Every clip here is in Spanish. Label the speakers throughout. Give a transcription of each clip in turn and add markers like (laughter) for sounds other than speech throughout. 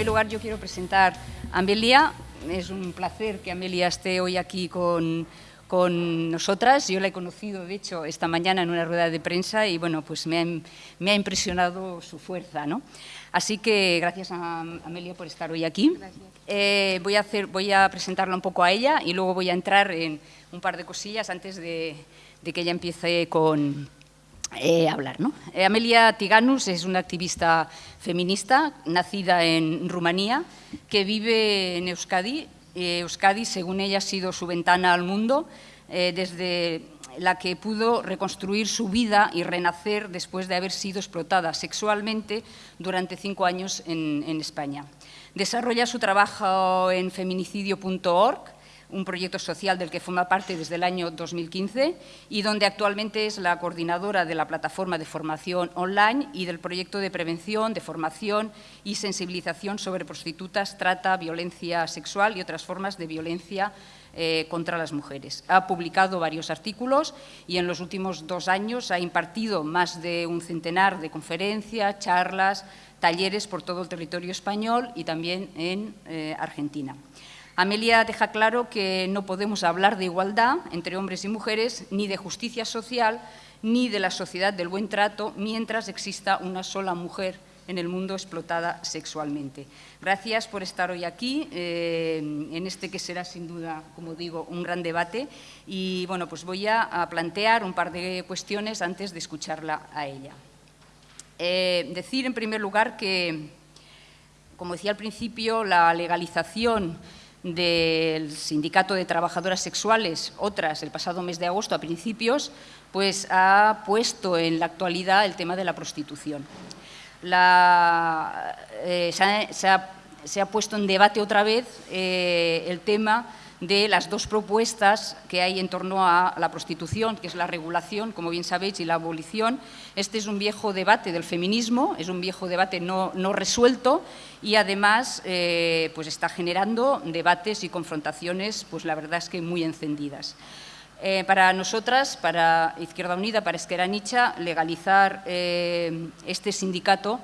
Speaker 1: primer lugar, yo quiero presentar a Amelia. Es un placer que Amelia esté hoy aquí con, con nosotras. Yo la he conocido, de hecho, esta mañana en una rueda de prensa y, bueno, pues me ha, me ha impresionado su fuerza, ¿no? Así que gracias a Amelia por estar hoy aquí. Eh, voy, a hacer, voy a presentarla un poco a ella y luego voy a entrar en un par de cosillas antes de, de que ella empiece con, eh, hablar. ¿no? Eh, Amelia Tiganus es una activista feminista nacida en Rumanía que vive en Euskadi. Eh, Euskadi, según ella, ha sido su ventana al mundo, desde la que pudo reconstruir su vida y renacer después de haber sido explotada sexualmente durante cinco años en España. Desarrolla su trabajo en feminicidio.org, un proyecto social del que forma parte desde el año 2015 y donde actualmente es la coordinadora de la plataforma de formación online y del proyecto de prevención, de formación y sensibilización sobre prostitutas, trata, violencia sexual y otras formas de violencia eh, contra las mujeres. Ha publicado varios artículos y en los últimos dos años ha impartido más de un centenar de conferencias, charlas, talleres por todo el territorio español y también en eh, Argentina. Amelia deja claro que no podemos hablar de igualdad entre hombres y mujeres, ni de justicia social, ni de la sociedad del buen trato, mientras exista una sola mujer en el mundo explotada sexualmente. Gracias por estar hoy aquí, eh, en este que será sin duda, como digo, un gran debate. Y bueno, pues voy a, plantear un par de cuestiones antes de escucharla a ella. Eh, decir en primer lugar que, como decía al principio, la legalización del Sindicato de Trabajadoras Sexuales, otras el pasado mes de agosto a principios, pues ha puesto en la actualidad el tema de la prostitución. Eh, se, ha, puesto en debate otra vez eh, el tema de las dos propuestas que hay en torno a la prostitución, que es la regulación, como bien sabéis, y la abolición. Este es un viejo debate del feminismo, es un viejo debate no, resuelto y además eh, pues está generando debates y confrontaciones, pues la verdad es que muy encendidas. Eh, para nosotras, para Izquierda Unida, para Esquerra Nicha, legalizar eh, este sindicato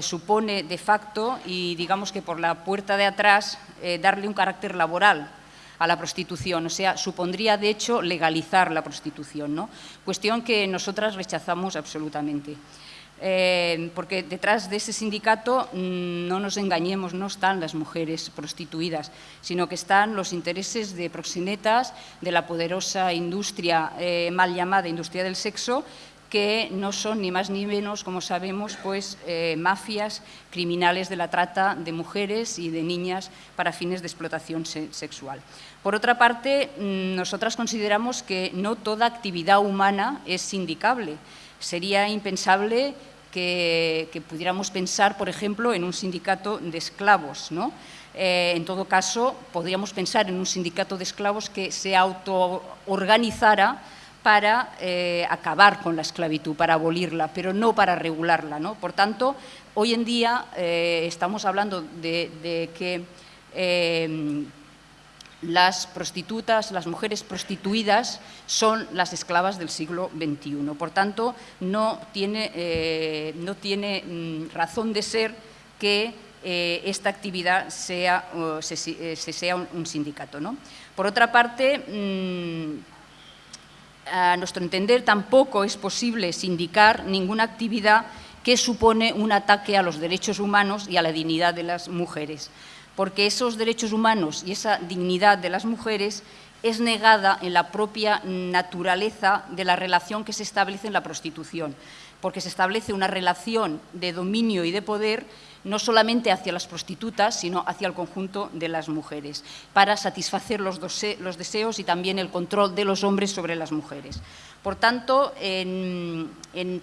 Speaker 1: supone de facto y digamos que por la puerta de atrás darle un carácter laboral a la prostitución, o sea, supondría de hecho legalizar la prostitución, ¿no? cuestión que nosotras rechazamos absolutamente. Eh, porque detrás de ese sindicato, mmm, no nos engañemos, no están las mujeres prostituidas, sino que están los intereses de proxenetas, de la poderosa industria eh, mal llamada industria del sexo, que no son ni más ni menos, como sabemos, pues, eh, mafias criminales de la trata de mujeres y de niñas para fines de explotación se sexual. Por otra parte, mmm, nosotras consideramos que no toda actividad humana es sindicable, Sería impensable que, que, pudiéramos pensar, por ejemplo, en un sindicato de esclavos. ¿no? Eh, en todo caso, podríamos pensar en un sindicato de esclavos que se autoorganizara para eh, acabar con la esclavitud, para abolirla, pero no para regularla. ¿no? Por tanto, hoy en día eh, estamos hablando de, que eh, las prostitutas, las mujeres prostituidas son las esclavas del siglo XXI. Por tanto, no tiene, mm, razón de ser que esta actividad sea, se, se, sea un, sindicato. ¿no? Por otra parte, mmm, a nuestro entender tampoco es posible sindicar ninguna actividad que supone un ataque a los derechos humanos y a la dignidad de las mujeres. Porque esos derechos humanos y esa dignidad de las mujeres es negada en la propia naturaleza de la relación que se establece en la prostitución, porque se establece una relación de dominio y de poder no solamente hacia las prostitutas, sino hacia el conjunto de las mujeres, para satisfacer los, deseos y también el control de los hombres sobre las mujeres. Por tanto, en,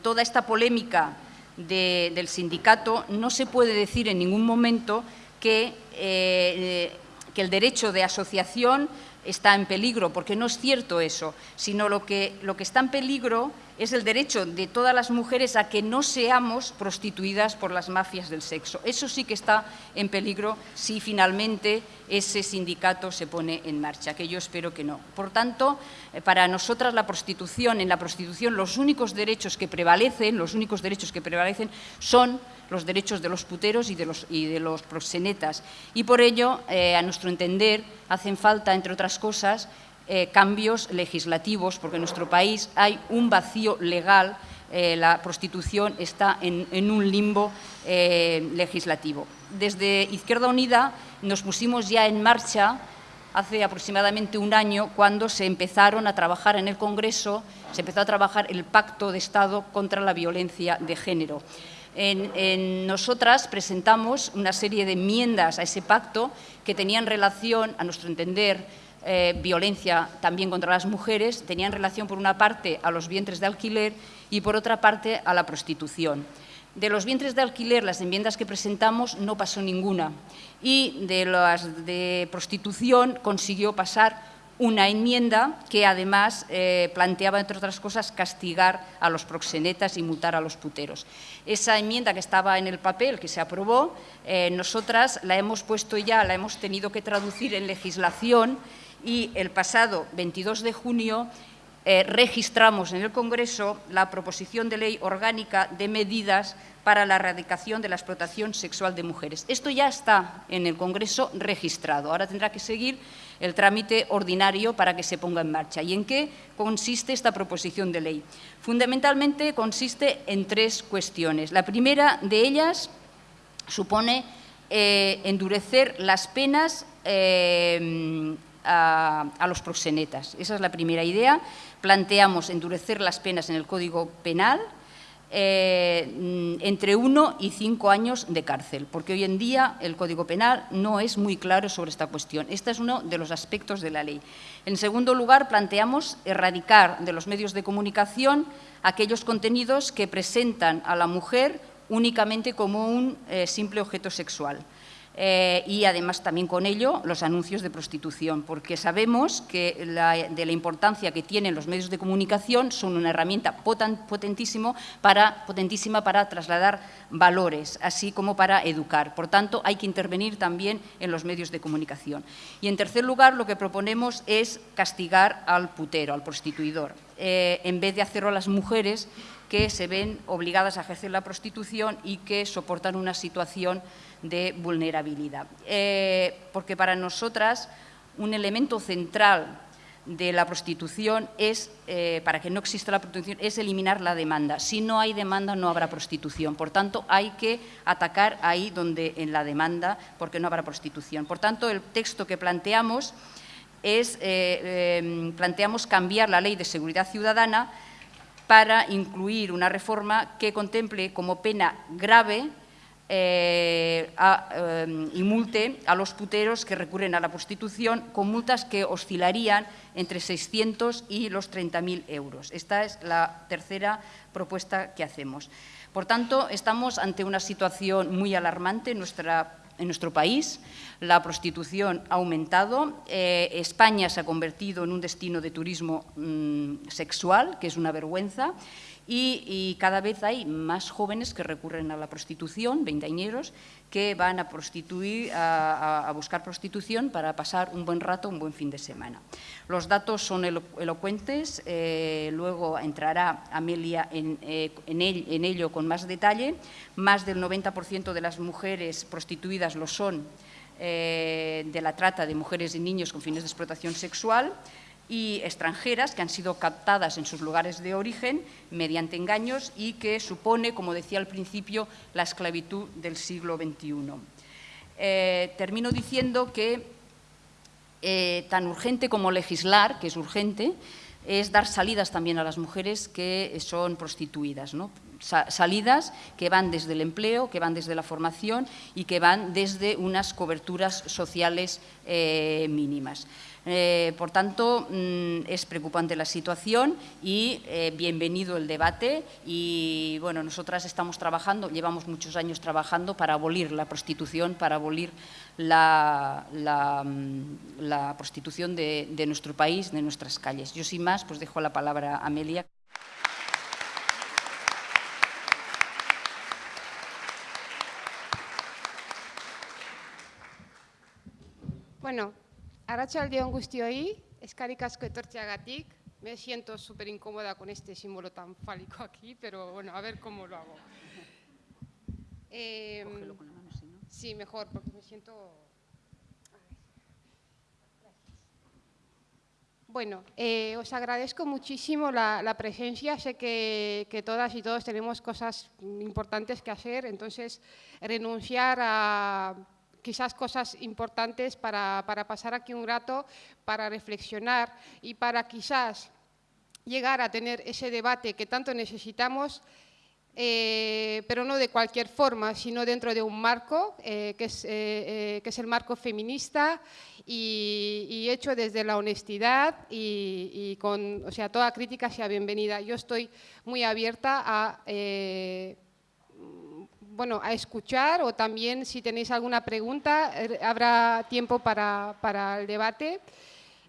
Speaker 1: toda esta polémica de, del sindicato no se puede decir en ningún momento que, eh, que el derecho de asociación está en peligro, porque no es cierto eso, sino lo que, lo que está en peligro es el derecho de todas las mujeres a que no seamos prostituidas por las mafias del sexo. Eso sí que está en peligro si finalmente ese sindicato se pone en marcha, que yo espero que no. Por tanto, eh, para nosotras la prostitución, en la prostitución los únicos derechos que prevalecen, los únicos derechos que prevalecen son los derechos de los puteros y de los, y de los proxenetas. Y por ello, eh, a nuestro entender, hacen falta, entre otras cosas, eh, cambios legislativos, porque en nuestro país hay un vacío legal, eh, la prostitución está en, un limbo legislativo. Desde Izquierda Unida nos pusimos ya en marcha hace aproximadamente un año cuando se empezaron a trabajar en el Congreso, se empezó a trabajar el Pacto de Estado contra la Violencia de Género. En, nosotras presentamos una serie de enmiendas a ese pacto que tenían relación, a nuestro entender, eh, violencia también contra las mujeres, tenían relación por una parte a los vientres de alquiler y por otra parte a la prostitución. De los vientres de alquiler, las enmiendas que presentamos no pasó ninguna y de las de prostitución consiguió pasar una enmienda que además eh, planteaba, entre otras cosas, castigar a los proxenetas y multar a los puteros. Esa enmienda que estaba en el papel, que se aprobó, eh, nosotras la hemos puesto ya, la hemos tenido que traducir en legislación y el pasado 22 de junio eh, registramos en el Congreso la proposición de ley orgánica de medidas para la erradicación de la explotación sexual de mujeres. Esto ya está en el Congreso registrado. Ahora tendrá que seguir el trámite ordinario para que se ponga en marcha. ¿Y en qué consiste esta proposición de ley? Fundamentalmente consiste en tres cuestiones. La primera de ellas supone eh, endurecer las penas eh, a, los proxenetas. Esa es la primera idea. Planteamos endurecer las penas en el Código Penal, eh, entre uno y cinco años de cárcel, porque hoy en día el Código Penal no es muy claro sobre esta cuestión. Este es uno de los aspectos de la ley. En segundo lugar, planteamos erradicar de los medios de comunicación aquellos contenidos que presentan a la mujer únicamente como un eh, simple objeto sexual. Eh, y además también con ello los anuncios de prostitución, porque sabemos que de la importancia que tienen los medios de comunicación son una herramienta potentísimo para, potentísima para trasladar valores, así como para educar. Por tanto, hay que intervenir también en los medios de comunicación. Y en tercer lugar, lo que proponemos es castigar al putero, al prostituidor, eh, en vez de hacerlo a las mujeres que se ven obligadas a ejercer la prostitución y que soportan una situación de vulnerabilidad. Eh, porque para nosotras un elemento central de la prostitución es, eh, para que no exista la prostitución, es eliminar la demanda. Si no hay demanda, no habrá prostitución. Por tanto, hay que atacar ahí donde en la demanda, porque no habrá prostitución. Por tanto, el texto que planteamos es, eh, planteamos cambiar la Ley de Seguridad Ciudadana para incluir una reforma que contemple como pena grave eh, eh, y multe a los puteros que recurren a la prostitución con multas que oscilarían entre 600 y los 30.000 euros. Esta es la tercera propuesta que hacemos. Por tanto, estamos ante una situación muy alarmante en nuestra en nuestro país. La prostitución ha aumentado. Eh, España se ha convertido en un destino de turismo mm, sexual, que es una vergüenza. Y, cada vez hay más jóvenes que recurren a la prostitución, veinteañeros, que van a buscar prostitución para pasar un buen rato, un buen fin de semana. Los datos son elocuentes, eh, luego entrará Amelia eh, en, ello con más detalle. Más del 90% de las mujeres prostituidas lo son eh, de la trata de mujeres y niños con fines de explotación sexual y extranjeras que han sido captadas en sus lugares de origen mediante engaños y que supone, como decía al principio, la esclavitud del siglo XXI. Eh, termino diciendo que eh, tan urgente como legislar, que es urgente, es dar salidas también a las mujeres que son prostituidas. salidas que van desde el empleo, que van desde la formación y que van desde unas coberturas sociales eh, mínimas. Eh, por tanto, mm, es preocupante la situación y eh, bienvenido el debate. Y bueno, nosotras estamos trabajando, llevamos muchos años trabajando para abolir la prostitución, para abolir la, mm, prostitución de, de, nuestro país, de nuestras calles. Yo sin más, pues dejo la palabra a Amelia.
Speaker 2: Bueno, Arratxaldeon guztioi, eskarrik asko etortzeagatik. Me siento súper incómoda con este símbolo tan fálico aquí, pero bueno, a ver cómo lo hago. Eh, con la mano, ¿sí, no? sí, mejor, porque me siento... Bueno, eh, os agradezco muchísimo la, la presencia. Sé que, que, todas y todos tenemos cosas importantes que hacer, entonces renunciar a quizás cosas importantes para, pasar aquí un rato, para reflexionar y para quizás llegar a tener ese debate que tanto necesitamos, eh, pero no de cualquier forma, sino dentro de un marco, eh, que, es, eh, que, es, el marco feminista y, hecho desde la honestidad y, con, o sea, toda crítica sea bienvenida. Yo estoy muy abierta a bueno, a escuchar o también si tenéis alguna pregunta, er, habrá tiempo para, para el debate.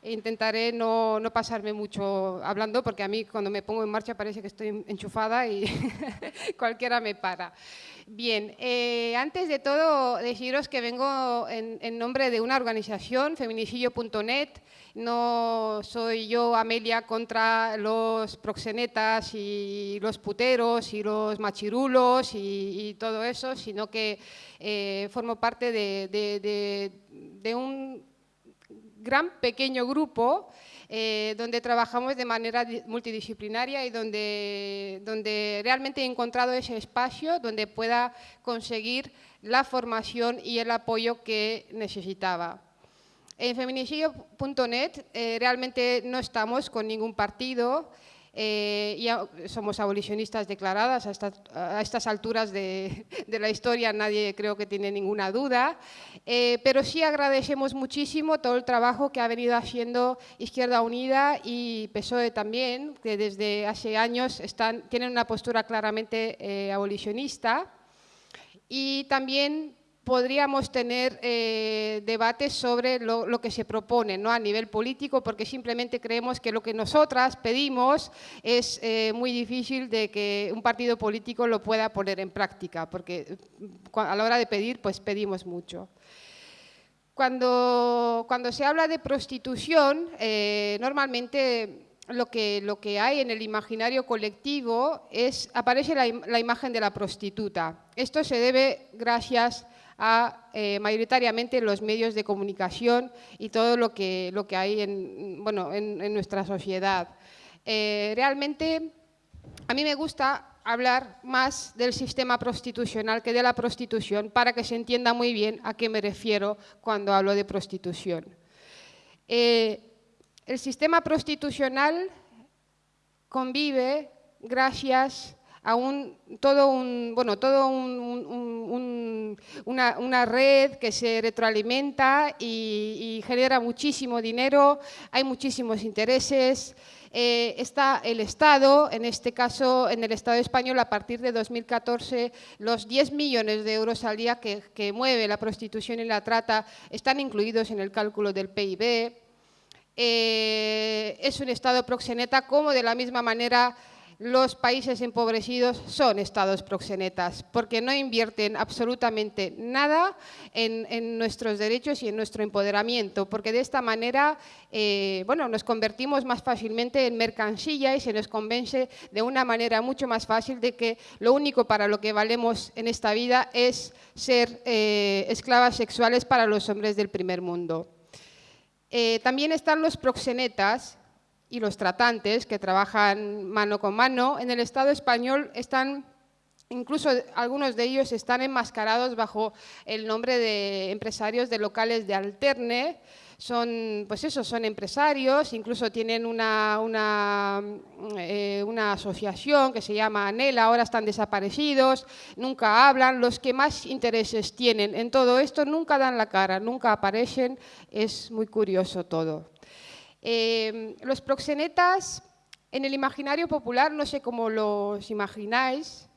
Speaker 2: Intentaré no, no, pasarme mucho hablando porque a mí cuando me pongo en marcha parece que estoy enchufada y (laughs) cualquiera me para. Bien, eh, antes de todo deciros que vengo en, nombre de una organización, feminicidio.net, no soy yo, Amelia, contra los proxenetas y los puteros y los machirulos y, todo eso, sino que eh, formo parte de, un gran pequeño grupo eh, donde trabajamos de manera multidisciplinaria y donde, donde realmente he encontrado ese espacio donde pueda conseguir la formación y el apoyo que necesitaba. En feminicidio.net eh, realmente no estamos con ningún partido, eh, ya somos abolicionistas declaradas a, estas alturas de, la historia, nadie creo que tiene ninguna duda, eh, pero sí agradecemos muchísimo todo el trabajo que ha venido haciendo Izquierda Unida y PSOE también, que desde hace años están, tienen una postura claramente abolicionista. Y también podríamos tener eh, debates sobre lo, que se propone ¿no? a nivel político, porque simplemente creemos que lo que nosotras pedimos es eh, muy difícil de que un partido político lo pueda poner en práctica, porque mm, a la hora de pedir, pues pedimos mucho. Cuando, cuando se habla de prostitución, eh, normalmente lo que, lo que hay en el imaginario colectivo es, aparece la, la imagen de la prostituta. Esto se debe gracias a eh, mayoritariamente los medios de comunicación y todo lo que, lo que hay en, bueno, en, nuestra sociedad. Eh, realmente a mí me gusta hablar más del sistema prostitucional que de la prostitución para que se entienda muy bien a qué me refiero cuando hablo de prostitución. Eh, el sistema prostitucional convive gracias a un, todo, un, bueno, todo un, una, red que se retroalimenta y, genera muchísimo dinero, hay muchísimos intereses, eh, está el Estado, en este caso en el Estado español a partir de 2014 los 10 millones de euros al día que, que mueve la prostitución y la trata están incluidos en el cálculo del PIB. Eh, es un Estado proxeneta como de la misma manera los países empobrecidos son estados proxenetas, porque no invierten absolutamente nada en, nuestros derechos y en nuestro empoderamiento, porque de esta manera eh, bueno, nos convertimos más fácilmente en mercancía y se nos convence de una manera mucho más fácil de que lo único para lo que valemos en esta vida es ser eh, esclavas sexuales para los hombres del primer mundo. Eh, también están los proxenetas, y los tratantes que trabajan mano con mano, en el Estado español están Incluso algunos de ellos están enmascarados bajo el nombre de empresarios de locales de alterne, son, pues eso, son empresarios, incluso tienen una, una, eh, una, asociación que se llama ANELA, ahora están desaparecidos, nunca hablan, los que más intereses tienen en todo esto nunca dan la cara, nunca aparecen, es muy curioso todo. Eh, los proxenetas en el imaginario popular, no sé cómo los imagináis,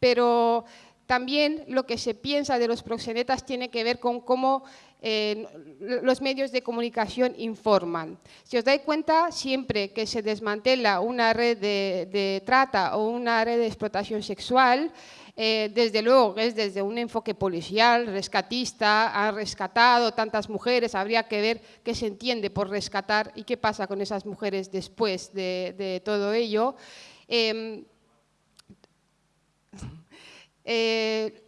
Speaker 2: pero también lo que se piensa de los proxenetas tiene que ver con cómo eh, los medios de comunicación informan. Si os dais cuenta, siempre que se desmantela una red de, trata o una red de explotación sexual, eh, desde luego es desde un enfoque policial, rescatista, han rescatado tantas mujeres, habría que ver qué se entiende por rescatar y qué pasa con esas mujeres después de, todo ello. Em, (laughs) eh,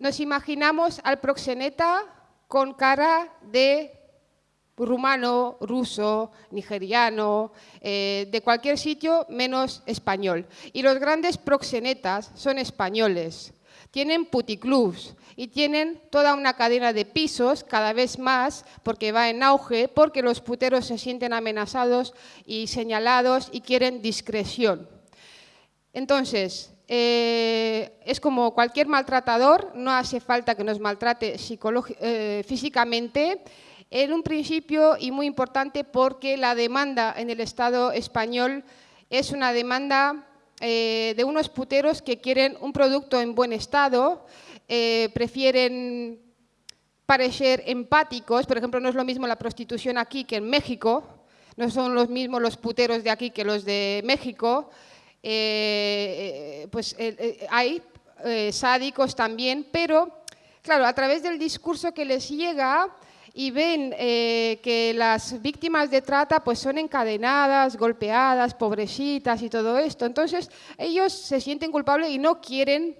Speaker 2: nos imaginamos al proxeneta con cara de rumano, ruso, nigeriano, eh, de cualquier sitio menos español. Y los grandes proxenetas son españoles. Tienen puticlubs y tienen toda una cadena de pisos cada vez más porque va en auge, porque los puteros se sienten amenazados y señalados y quieren discreción. Entonces, eh, es como cualquier maltratador, no hace falta que nos maltrate eh, físicamente, en un principio y muy importante porque la demanda en el Estado español es una demanda eh, de unos puteros que quieren un producto en buen estado, prefieren parecer empáticos, por ejemplo, no es lo mismo la prostitución aquí que en México, no son los mismos los puteros de aquí que los de México, eh, eh, pues eh, hay sádicos también, pero claro, a través del discurso que les llega y ven que las víctimas de trata pues son encadenadas, golpeadas, pobrecitas y todo esto, entonces ellos se sienten culpables y no quieren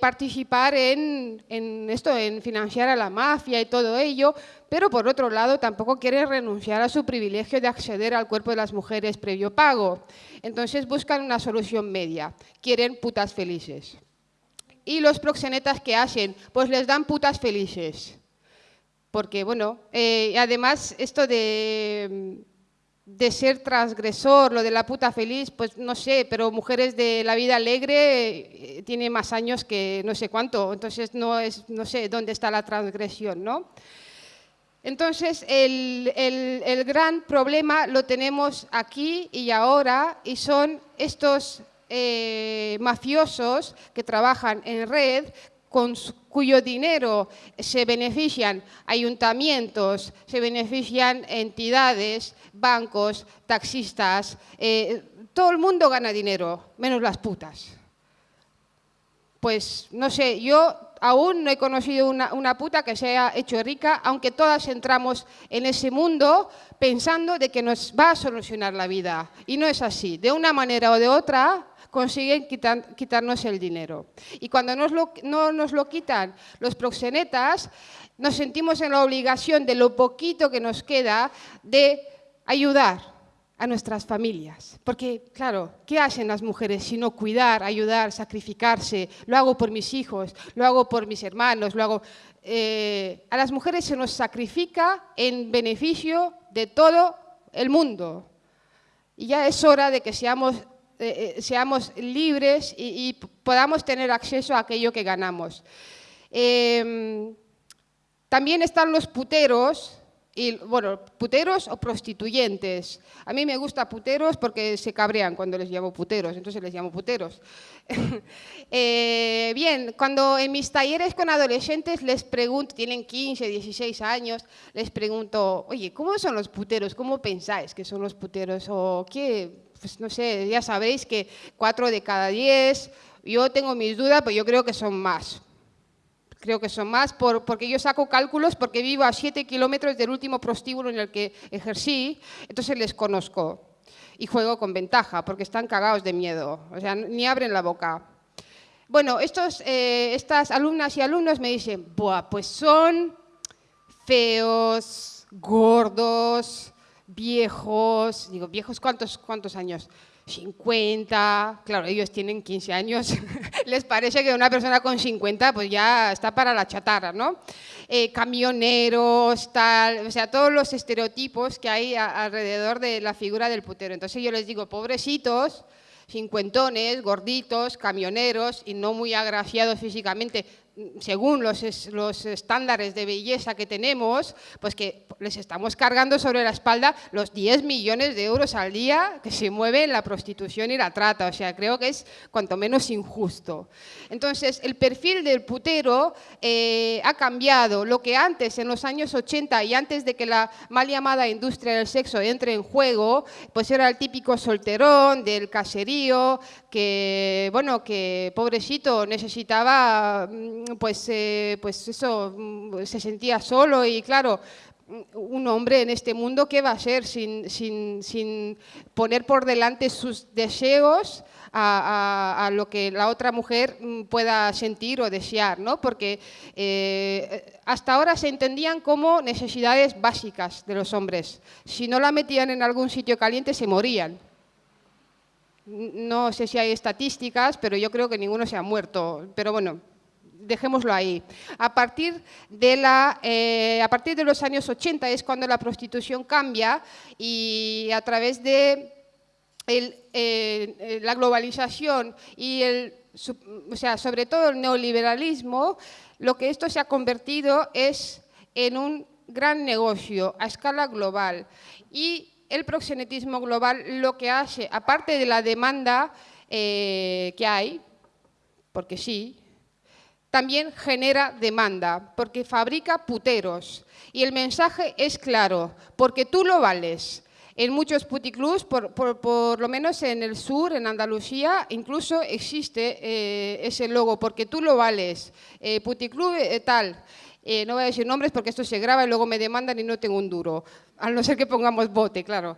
Speaker 2: participar en, en, esto, en financiar a la mafia y todo ello, pero por otro lado tampoco quieren renunciar a su privilegio de acceder al cuerpo de las mujeres previo pago. Entonces buscan una solución media, quieren putas felices. ¿Y los proxenetas qué hacen? Pues les dan putas felices. Porque, bueno, eh, además esto de, de ser transgresor, lo de la puta feliz, pues no sé, pero mujeres de la vida alegre eh, tiene más años que no sé cuánto, entonces no, es, no sé dónde está la transgresión, ¿no? Entonces, el, gran problema lo tenemos aquí y ahora y son estos eh, mafiosos que trabajan en red, con cuyo dinero se benefician ayuntamientos, se benefician entidades, bancos, taxistas, eh, todo el mundo gana dinero, menos las putas. Pues no sé, yo aún no he conocido una, puta que se haya hecho rica, aunque todas entramos en ese mundo pensando de que nos va a solucionar la vida. Y no es así. De una manera o de otra consiguen quitarnos el dinero. Y cuando no nos lo quitan los proxenetas, nos sentimos en la obligación de lo poquito que nos queda de ayudar a nuestras familias. Porque, claro, ¿qué hacen las mujeres sino cuidar, ayudar, sacrificarse? Lo hago por mis hijos, lo hago por mis hermanos, lo hago... Eh, a las mujeres se nos sacrifica en beneficio de todo el mundo. Y ya es hora de que seamos, eh, eh, seamos libres y, podamos tener acceso a aquello que ganamos. Em, también están los puteros, bueno, puteros o prostituyentes. A mí me gusta puteros porque se cabrean cuando les llamo puteros, entonces les llamo puteros. (laughs) Eh, bien, cuando en mis talleres con adolescentes les pregunto, tienen 15, 16 años, les pregunto, oye, ¿cómo son los puteros? ¿Cómo pensáis que son los puteros? O qué, pues no sé, ya sabéis que 4 de cada 10, yo tengo mis dudas, pero yo creo que son más creo que son más, porque yo saco cálculos porque vivo a 7 kilómetros del último prostíbulo en el que ejercí, entonces les conozco y juego con ventaja, porque están cagados de miedo, o sea, ni abren la boca. Bueno, estos, eh, estas alumnas y alumnos me dicen, Buah, pues son feos, gordos, viejos, digo, viejos, ¿cuántos, cuántos años? 50, claro, ellos tienen 15 años, (laughs) les parece que una persona con 50 pues ya está para la chatarra, ¿no? Eh, camioneros, tal, o sea, todos los estereotipos que hay alrededor de la figura del putero. Entonces yo les digo, pobrecitos, cincuentones, gorditos, camioneros y no muy agraciados físicamente, según los, los, estándares de belleza que tenemos, pues que les estamos cargando sobre la espalda los 10 millones de euros al día que se mueve en la prostitución y la trata. O sea, creo que es cuanto menos injusto. Entonces, el perfil del putero eh, ha cambiado. Lo que antes, en los años 80 y antes de que la mal llamada industria del sexo entre en juego, pues era el típico solterón del caserío, que, bueno, que pobrecito necesitaba mm, pues, eh, pues eso, mm, se sentía solo y claro, un hombre en este mundo, ¿qué va a ser sin, sin, poner por delante sus deseos a, lo que la otra mujer mm, pueda sentir o desear? ¿no? Porque eh, hasta ahora se entendían como necesidades básicas de los hombres. Si no la metían en algún sitio caliente, se morían. No sé si hay estadísticas, pero yo creo que ninguno se ha muerto. Pero bueno, dejémoslo ahí. A partir, de la, eh, a partir de los años 80 es cuando la prostitución cambia y a través de eh, la globalización y el, o sea, sobre todo el neoliberalismo, lo que esto se ha convertido es en un gran negocio a escala global. Y el proxenetismo global lo que hace, aparte de la demanda eh, que hay, porque sí, también genera demanda, porque fabrica puteros. Y el mensaje es claro, porque tú lo vales. En muchos puticlubs, por, por, lo menos en el sur, en Andalucía, incluso existe eh, ese logo, porque tú lo vales. Eh, puticlub eh, tal. Eh, no voy a decir nombres porque esto se graba y luego me demandan y no tengo un duro, a no ser que pongamos bote, claro.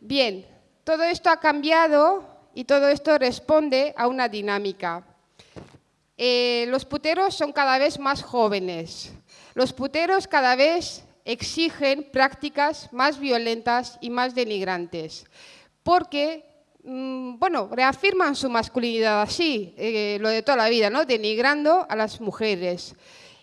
Speaker 2: bien, todo esto ha cambiado y todo esto responde a una dinámica. Eh, los puteros son cada vez más jóvenes. Los puteros cada vez exigen prácticas más violentas y más denigrantes, porque, mm, bueno, reafirman su masculinidad así, eh, lo de toda la vida, ¿no? denigrando a las mujeres.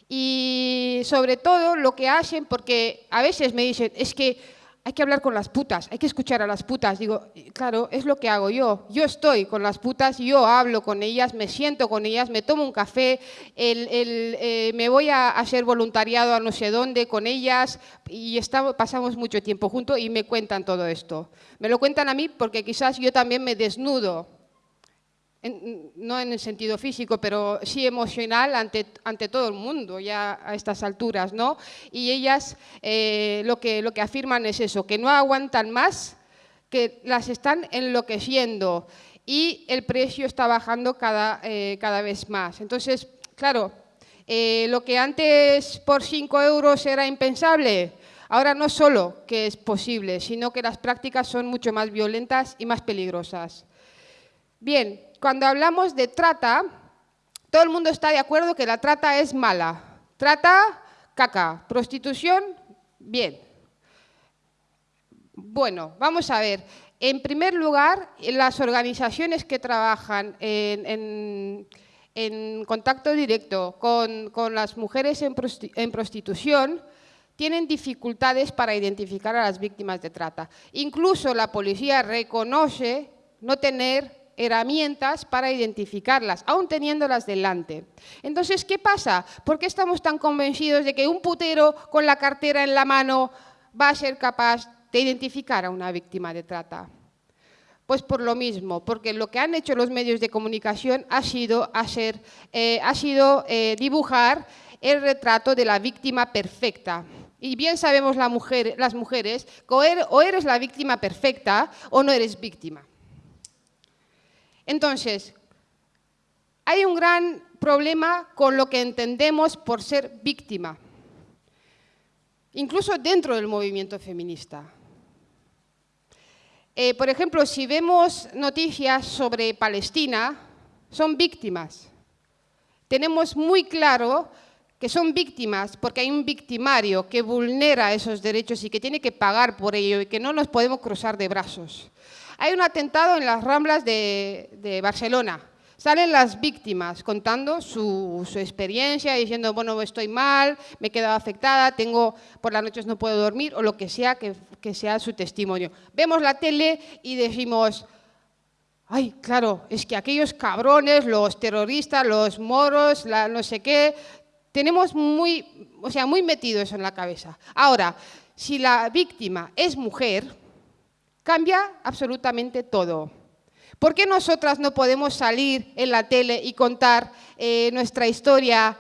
Speaker 2: Y sobre todo lo que hacen, porque a veces me dicen, es que hay que hablar con las putas, hay que escuchar a las putas. Digo, claro, es lo que hago yo. Yo estoy con las putas, yo hablo con ellas, me siento con ellas, me tomo un café, eh, me voy a hacer voluntariado a no sé dónde con ellas y pasamos mucho tiempo juntos y me cuentan todo esto. Me lo cuentan a mí porque quizás yo también me desnudo no en el sentido físico, pero sí emocional ante, ante todo el mundo ya a estas alturas, ¿no? Y ellas eh, lo, que, lo que afirman es eso, que no aguantan más, que las están enloqueciendo y el precio está bajando cada, eh, cada vez más. Entonces, claro, eh, lo que antes por 5 euros era impensable, ahora no solo que es posible, sino que las prácticas son mucho más violentas y más peligrosas. Bien, cuando hablamos de trata, todo el mundo está de acuerdo que la trata es mala. Trata, caca. Prostitución, bien. Bueno, vamos a ver. En primer lugar, las organizaciones que trabajan en, contacto directo con, las mujeres en, prostitución tienen dificultades para identificar a las víctimas de trata. Incluso la policía reconoce no tener herramientas para identificarlas, aún teniéndolas delante. Entonces, ¿qué pasa? ¿Por qué estamos tan convencidos de que un putero con la cartera en la mano va a ser capaz de identificar a una víctima de trata? Pues por lo mismo, porque lo que han hecho los medios de comunicación ha sido, hacer, eh, ha sido eh, dibujar el retrato de la víctima perfecta. Y bien sabemos las mujeres que o eres la víctima perfecta o no eres víctima. Entonces, hay un gran problema con lo que entendemos por ser víctima, incluso dentro del movimiento feminista. Eh, por ejemplo, si vemos noticias sobre Palestina, son víctimas. Tenemos muy claro que son víctimas porque hay un victimario que vulnera esos derechos y que tiene que pagar por ello y que no nos podemos cruzar de brazos. Hay un atentado en las Ramblas de, Barcelona. Salen las víctimas contando su, experiencia, diciendo, bueno, estoy mal, me he quedado afectada, tengo, por las noches no puedo dormir, o lo que sea que, sea su testimonio. Vemos la tele y decimos, ay, claro, es que aquellos cabrones, los terroristas, los moros, la no sé qué, tenemos muy, o sea, muy metido eso en la cabeza. Ahora, si la víctima es mujer, cambia absolutamente todo. ¿Por qué nosotras no podemos salir en la tele y contar eh, nuestra historia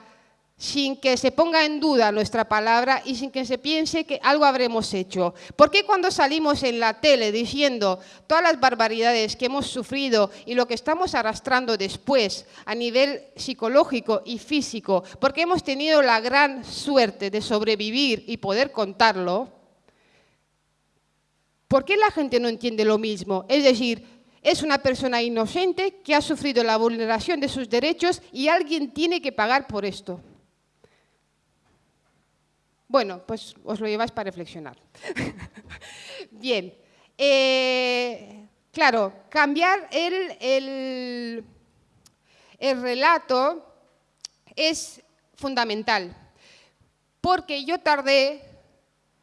Speaker 2: sin que se ponga en duda nuestra palabra y sin que se piense que algo habremos hecho. ¿Por qué cuando salimos en la tele diciendo todas las barbaridades que hemos sufrido y lo que estamos arrastrando después a nivel psicológico y físico, porque hemos tenido la gran suerte de sobrevivir y poder contarlo, ¿por qué la gente no entiende lo mismo? Es decir, es una persona inocente que ha sufrido la vulneración de sus derechos y alguien tiene que pagar por esto. Bueno, pues os lo lleváis para reflexionar. (laughs) Bien, eh, claro, cambiar el, el relato es fundamental, porque yo tardé,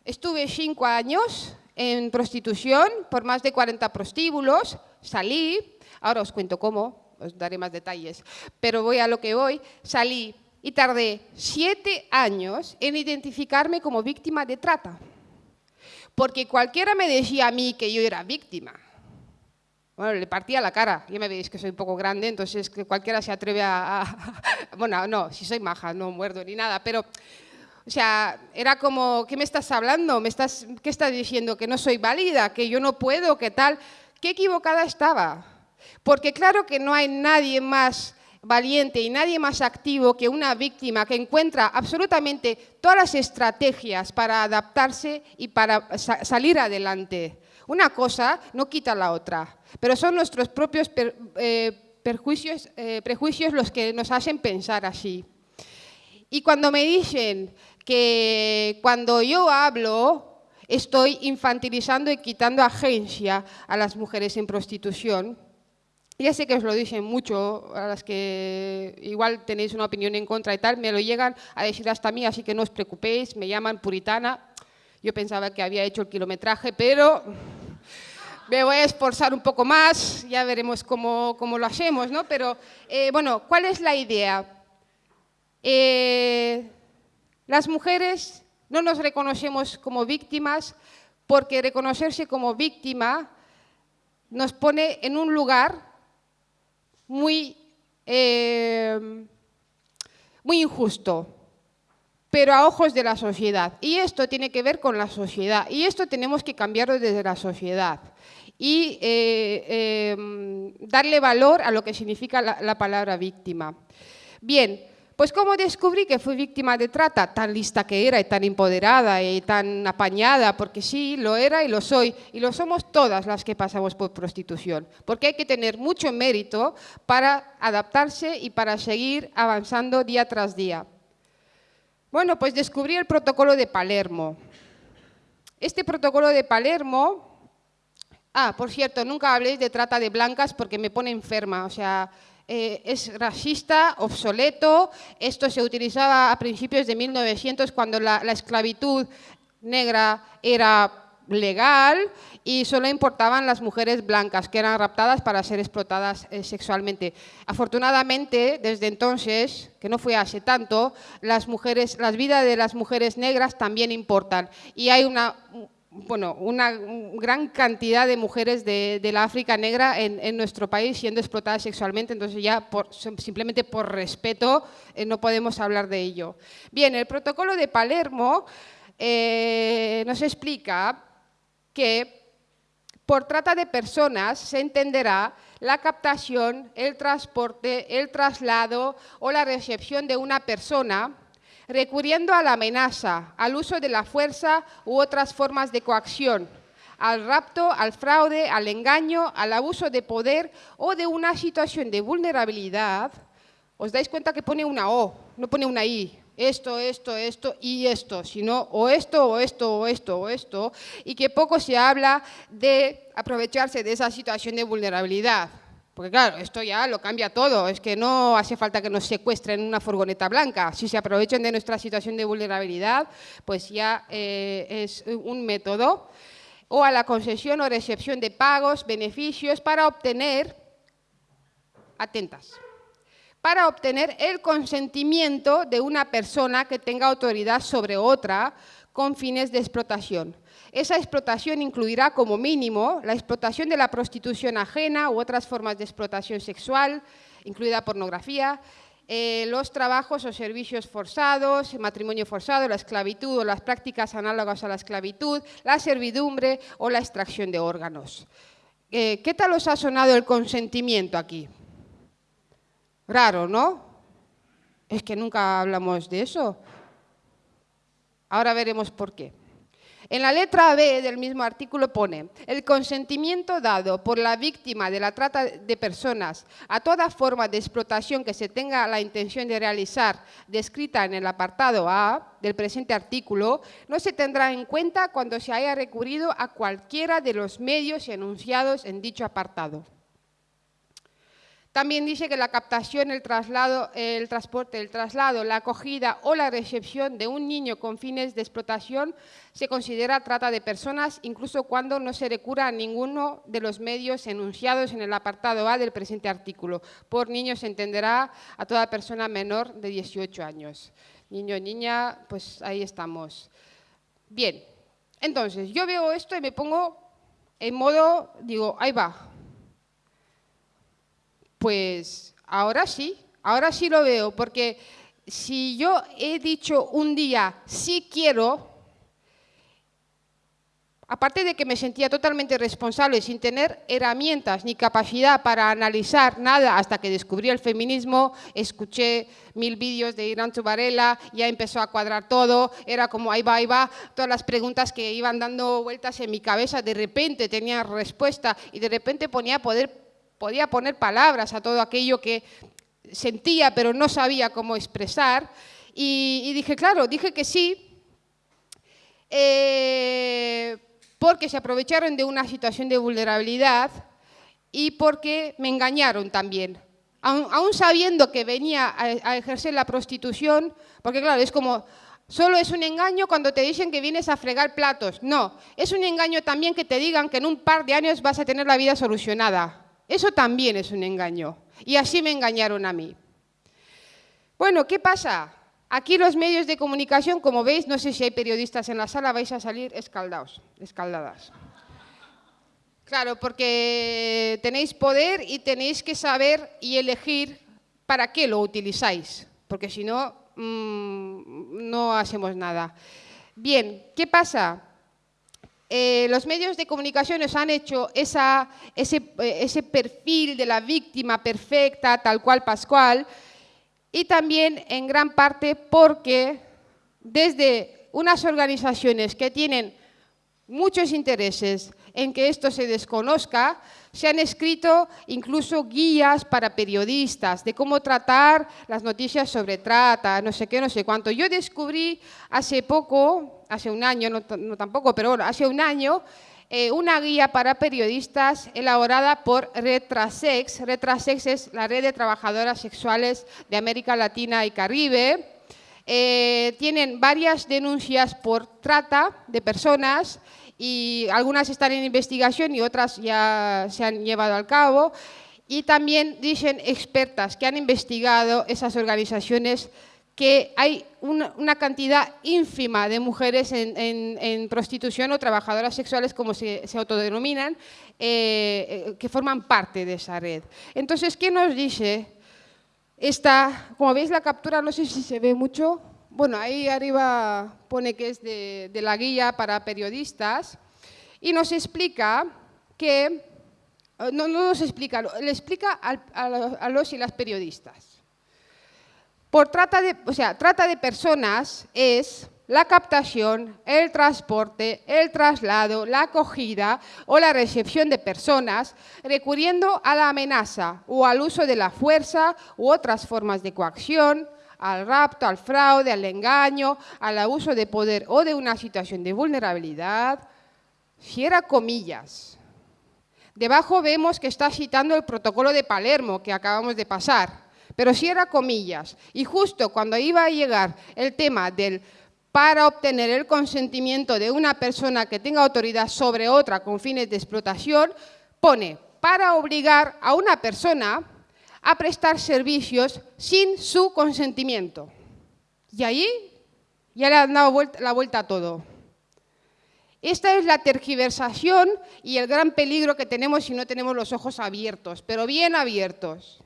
Speaker 2: estuve cinco años en prostitución por más de 40 prostíbulos, salí, ahora os cuento cómo, os daré más detalles, pero voy a lo que voy, salí y tardé siete años en identificarme como víctima de trata. Porque cualquiera me decía a mí que yo era víctima. Bueno, le partía la cara. Ya me veis que soy un poco grande, entonces que cualquiera se atreve a, Bueno, no, si soy maja, no muerdo ni nada, pero... O sea, era como, ¿qué me estás hablando? ¿Me estás, ¿Qué estás diciendo? ¿Que no soy válida? ¿Que yo no puedo? ¿Qué tal? ¿Qué equivocada estaba? Porque claro que no hay nadie más valiente y nadie más activo que una víctima que encuentra absolutamente todas las estrategias para adaptarse y para salir adelante. Una cosa no quita la otra, pero son nuestros propios eh, eh, prejuicios los que nos hacen pensar así. Y cuando me dicen que cuando yo hablo estoy infantilizando y quitando agencia a las mujeres en prostitución, ya sé que os lo dicen mucho, a las que igual tenéis una opinión en contra y tal, me lo llegan a decir hasta a mí, así que no os preocupéis, me llaman puritana. Yo pensaba que había hecho el kilometraje, pero me voy a esforzar un poco más, ya veremos cómo, cómo lo hacemos, ¿no? Pero, eh, bueno, ¿cuál es la idea? Eh, las mujeres no nos reconocemos como víctimas porque reconocerse como víctima nos pone en un lugar muy, eh, muy injusto, pero a ojos de la sociedad. Y esto tiene que ver con la sociedad, y esto tenemos que cambiarlo desde la sociedad y eh, em, darle valor a lo que significa la, la palabra víctima. Bien, pues como descubrí que fui víctima de trata, tan lista que era y tan empoderada y tan apañada, porque sí, lo era y lo soy, y lo somos todas las que pasamos por prostitución, porque hay que tener mucho mérito para adaptarse y para seguir avanzando día tras día. Bueno, pues descubrí el protocolo de Palermo. Este protocolo de Palermo Ah, por cierto, nunca habléis de trata de blancas porque me pone enferma. O sea, eh, es racista, obsoleto. Esto se utilizaba a principios de 1900 cuando la, esclavitud negra era legal y solo importaban las mujeres blancas que eran raptadas para ser explotadas eh, sexualmente. Afortunadamente, desde entonces, que no fue hace tanto, las, mujeres, las vidas de las mujeres negras también importan y hay una bueno, una gran cantidad de mujeres de, la África negra en, nuestro país siendo explotadas sexualmente, entonces ya simplemente por respeto eh, no podemos hablar de ello. Bien, el protocolo de Palermo eh, nos explica que por trata de personas se entenderá la captación, el transporte, el traslado o la recepción de una persona recurriendo a la amenaza, al uso de la fuerza u otras formas de coacción, al rapto, al fraude, al engaño, al abuso de poder o de una situación de vulnerabilidad os dais cuenta que pone una O, no pone una I. Esto, esto, esto y esto, sino o esto, o esto, o esto, o esto, y que poco se habla de aprovecharse de esa situación de vulnerabilidad. Porque claro, esto ya lo cambia todo, es que no hace falta que nos secuestren una furgoneta blanca. Si se aprovechan de nuestra situación de vulnerabilidad, pues ya eh, es un método. O a la concesión o recepción de pagos, beneficios para obtener, atentas, para obtener el consentimiento de una persona que tenga autoridad sobre otra con fines de explotación. Esa explotación incluirá como mínimo la explotación de la prostitución ajena u otras formas de explotación sexual, incluida pornografía, eh, los trabajos o servicios forzados, el matrimonio forzado, la esclavitud o las prácticas análogas a la esclavitud, la servidumbre o la extracción de órganos. Eh, ¿Qué tal os ha sonado el consentimiento aquí? Raro, ¿no? Es que nunca hablamos de eso. Ahora veremos por qué. En la letra B del mismo artículo pone, el consentimiento dado por la víctima de la trata de personas a toda forma de explotación que se tenga la intención de realizar, descrita en el apartado A del presente artículo, no se tendrá en cuenta cuando se haya recurrido a cualquiera de los medios enunciados en dicho apartado. También dice que la captación, el traslado, el transporte, el traslado, la acogida o la recepción de un niño con fines de explotación se considera trata de personas, incluso cuando no se recura a ninguno de los medios enunciados en el apartado A del presente artículo. Por niño se entenderá a toda persona menor de 18 años. Niño niña, pues ahí estamos. Bien, entonces yo veo esto y me pongo en modo, digo, ahí va, pues ahora sí, ahora sí lo veo, porque si yo he dicho un día, sí quiero, aparte de que me sentía totalmente responsable sin tener herramientas ni capacidad para analizar nada hasta que descubrí el feminismo, escuché mil vídeos de Irán Tubarela, ya empezó a cuadrar todo, era como ahí va, ahí va, todas las preguntas que iban dando vueltas en mi cabeza, de repente tenía respuesta y de repente ponía poder podía poner palabras a todo aquello que sentía pero no sabía cómo expresar. Y, dije, claro, dije que sí, eh, porque se aprovecharon de una situación de vulnerabilidad y porque me engañaron también. Aún, sabiendo que venía a, ejercer la prostitución, porque claro, es como, solo es un engaño cuando te dicen que vienes a fregar platos. No, es un engaño también que te digan que en un par de años vas a tener la vida solucionada. Eso también es un engaño. Y así me engañaron a mí. Bueno, ¿qué pasa? Aquí los medios de comunicación, como veis, no sé si hay periodistas en la sala, vais a salir escaldados, escaldadas. Claro, porque tenéis poder y tenéis que saber y elegir para qué lo utilizáis, porque si no, mm, no hacemos nada. Bien, ¿qué pasa? Eh, los medios de comunicación nos han hecho eh, ese, perfil de la víctima perfecta, tal cual Pascual, y también en gran parte porque desde unas organizaciones que tienen muchos intereses en que esto se desconozca, se han escrito incluso guías para periodistas de cómo tratar las noticias sobre trata, no sé qué, no sé cuánto. Yo descubrí hace poco, hace un año, no, tampoco, pero bueno, hace un año, eh, una guía para periodistas elaborada por Retrasex. Retrasex es la red de trabajadoras sexuales de América Latina y Caribe. Eh, tienen varias denuncias por trata de personas y algunas están en investigación y otras ya se han llevado al cabo. Y también dicen expertas que han investigado esas organizaciones que hay una, cantidad ínfima de mujeres en, prostitución o trabajadoras sexuales, como se, autodenominan, eh, eh, que forman parte de esa red. Entonces, ¿qué nos dice? Esta, como veis la captura, no sé si se ve mucho, bueno, ahí arriba pone que es de, la guía para periodistas y nos explica que, eh, no, nos explica, le explica a, los y las periodistas. Por trata de, o sea, trata de personas es la captación, el transporte, el traslado, la acogida o la recepción de personas, recurriendo a la amenaza o al uso de la fuerza u otras formas de coacción, al rapto, al fraude, al engaño, al abuso de poder o de una situación de vulnerabilidad, cierra comillas. Debajo vemos que está citando el protocolo de Palermo que acabamos de pasar, pero cierra comillas. Y justo cuando iba a llegar el tema del para obtener el consentimiento de una persona que tenga autoridad sobre otra con fines de explotación, pone para obligar a una persona a prestar servicios sin su consentimiento. Y ahí ya le han dado la vuelta a todo. Esta es la tergiversación y el gran peligro que tenemos si no tenemos los ojos abiertos, pero bien abiertos.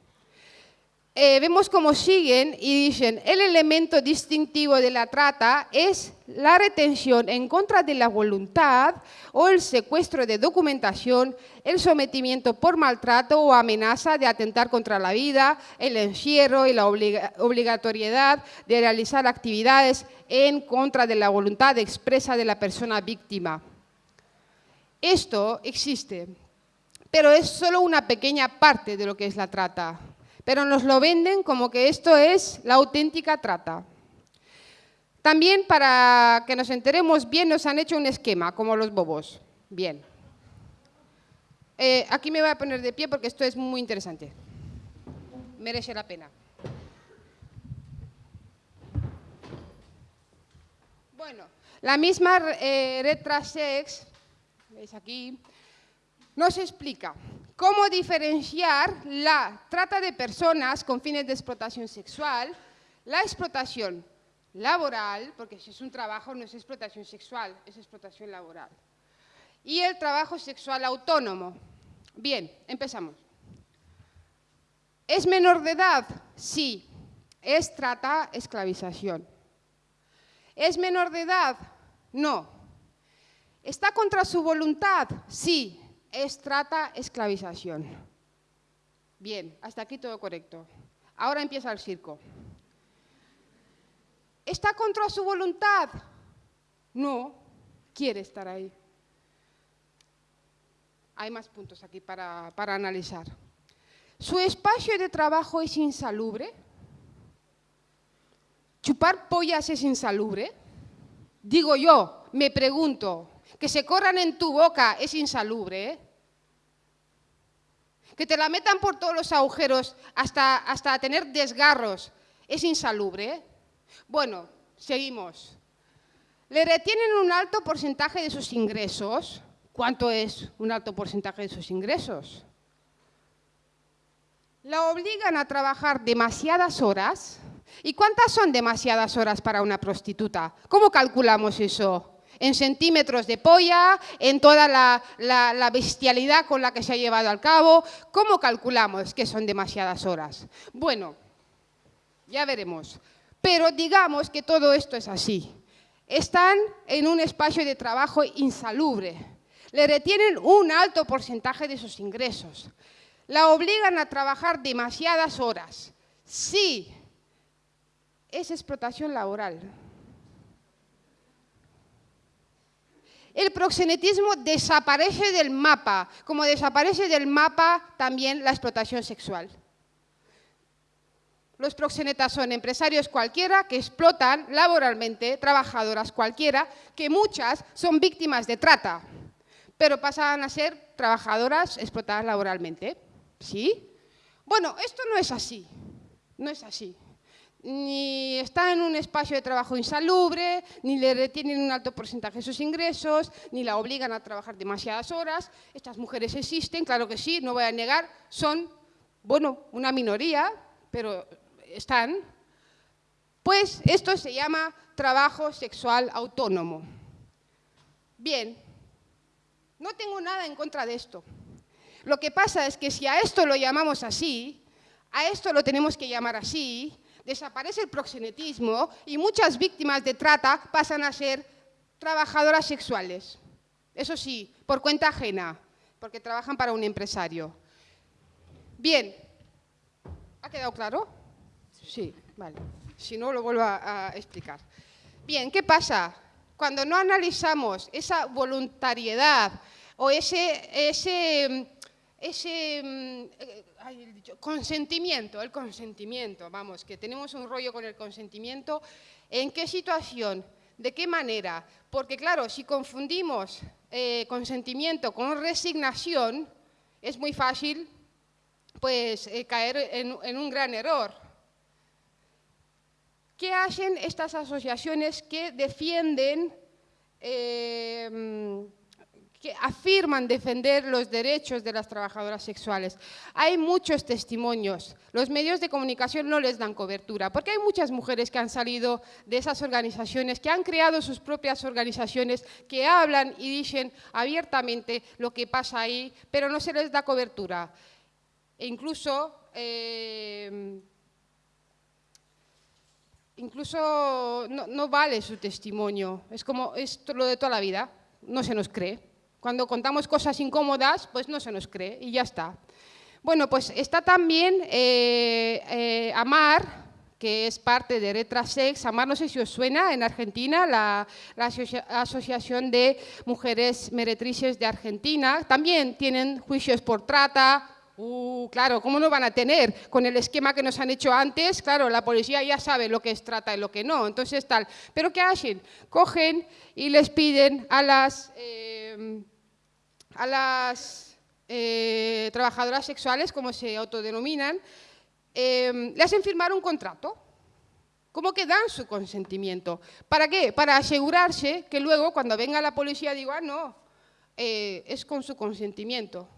Speaker 2: Eh, vemos cómo siguen y dicen, el elemento distintivo de la trata es la retención en contra de la voluntad o el secuestro de documentación, el sometimiento por maltrato o amenaza de atentar contra la vida, el encierro y la obligatoriedad de realizar actividades en contra de la voluntad expresa de la persona víctima. Esto existe, pero es solo una pequeña parte de lo que es la trata pero nos lo venden como que esto es la auténtica trata. También para que nos enteremos bien nos han hecho un esquema, como los bobos. Bien. Eh, aquí me voy a poner de pie porque esto es muy interesante. Merece la pena. Bueno, la misma eh, red Trasex, veis aquí, nos explica cómo diferenciar la trata de personas con fines de explotación sexual, la explotación laboral, porque si es un trabajo no es explotación sexual, es explotación laboral, y el trabajo sexual autónomo. Bien, empezamos. ¿Es menor de edad? Sí. ¿Es trata, esclavización? ¿Es menor de edad? No. ¿Está contra su voluntad? Sí es trata, esclavización. Bien, hasta aquí todo correcto. Ahora empieza el circo. ¿Está contra su voluntad? No, quiere estar ahí. Hay más puntos aquí para, para analizar. ¿Su espacio de trabajo es insalubre? ¿Chupar pollas es insalubre? Digo yo, me pregunto, que se corran en tu boca es insalubre. ¿eh? Que te la metan por todos los agujeros hasta, hasta tener desgarros es insalubre. ¿eh? Bueno, seguimos. Le retienen un alto porcentaje de sus ingresos. ¿Cuánto es un alto porcentaje de sus ingresos? La obligan a trabajar demasiadas horas. ¿Y cuántas son demasiadas horas para una prostituta? ¿Cómo calculamos eso? en centímetros de polla, en toda la, bestialidad con la que se ha llevado al cabo. ¿Cómo calculamos que son demasiadas horas? Bueno, ya veremos. Pero digamos que todo esto es así. Están en un espacio de trabajo insalubre. Le retienen un alto porcentaje de sus ingresos. La obligan a trabajar demasiadas horas. Sí, es explotación laboral. el proxenetismo desaparece del mapa, como desaparece del mapa también la explotación sexual. Los proxenetas son empresarios cualquiera que explotan laboralmente trabajadoras cualquiera, que muchas son víctimas de trata, pero pasan a ser trabajadoras explotadas laboralmente. ¿Sí? Bueno, esto no es así, no es así ni está en un espacio de trabajo insalubre, ni le retienen un alto porcentaje de sus ingresos, ni la obligan a trabajar demasiadas horas. Estas mujeres existen, claro que sí, no voy a negar, son, bueno, una minoría, pero están. Pues esto se llama trabajo sexual autónomo. Bien, no tengo nada en contra de esto. Lo que pasa es que si a esto lo llamamos así, a esto lo tenemos que llamar así, desaparece el proxenetismo y muchas víctimas de trata pasan a ser trabajadoras sexuales. Eso sí, por cuenta ajena, porque trabajan para un empresario. Bien, ¿ha quedado claro? Sí, vale. Si no, lo vuelvo a, explicar. Bien, ¿qué pasa? Cuando no analizamos esa voluntariedad o ese, ese, ese mm, eh, consentimiento, el consentimiento, vamos, que tenemos un rollo con el consentimiento, ¿en qué situación? ¿De qué manera? Porque claro, si confundimos eh, consentimiento con resignación, es muy fácil pues, eh, caer en, un gran error. ¿Qué hacen estas asociaciones que defienden eh, que afirman defender los derechos de las trabajadoras sexuales. Hay muchos testimonios, los medios de comunicación no les dan cobertura, porque hay muchas mujeres que han salido de esas organizaciones, que han creado sus propias organizaciones, que hablan y dicen abiertamente lo que pasa ahí, pero no se les da cobertura. E incluso... Eh, incluso no, no, vale su testimonio, es como es lo de toda la vida, no se nos cree. Cuando contamos cosas incómodas, pues no se nos cree y ya está. Bueno, pues está también eh, eh, Amar, que es parte de Retrasex. Amar, no sé si os suena, en Argentina, la, Asociación de Mujeres Meretrices de Argentina. También tienen juicios por trata, Uh, claro, ¿cómo no van a tener? Con el esquema que nos han hecho antes, claro, la policía ya sabe lo que es trata y lo que no, entonces tal. ¿Pero qué hacen? Cogen y les piden a las... Eh, a las eh, trabajadoras sexuales, como se autodenominan, eh, le hacen firmar un contrato. ¿Cómo que dan su consentimiento? ¿Para qué? Para asegurarse que luego cuando venga la policía diga, ah, no, eh, es con su consentimiento.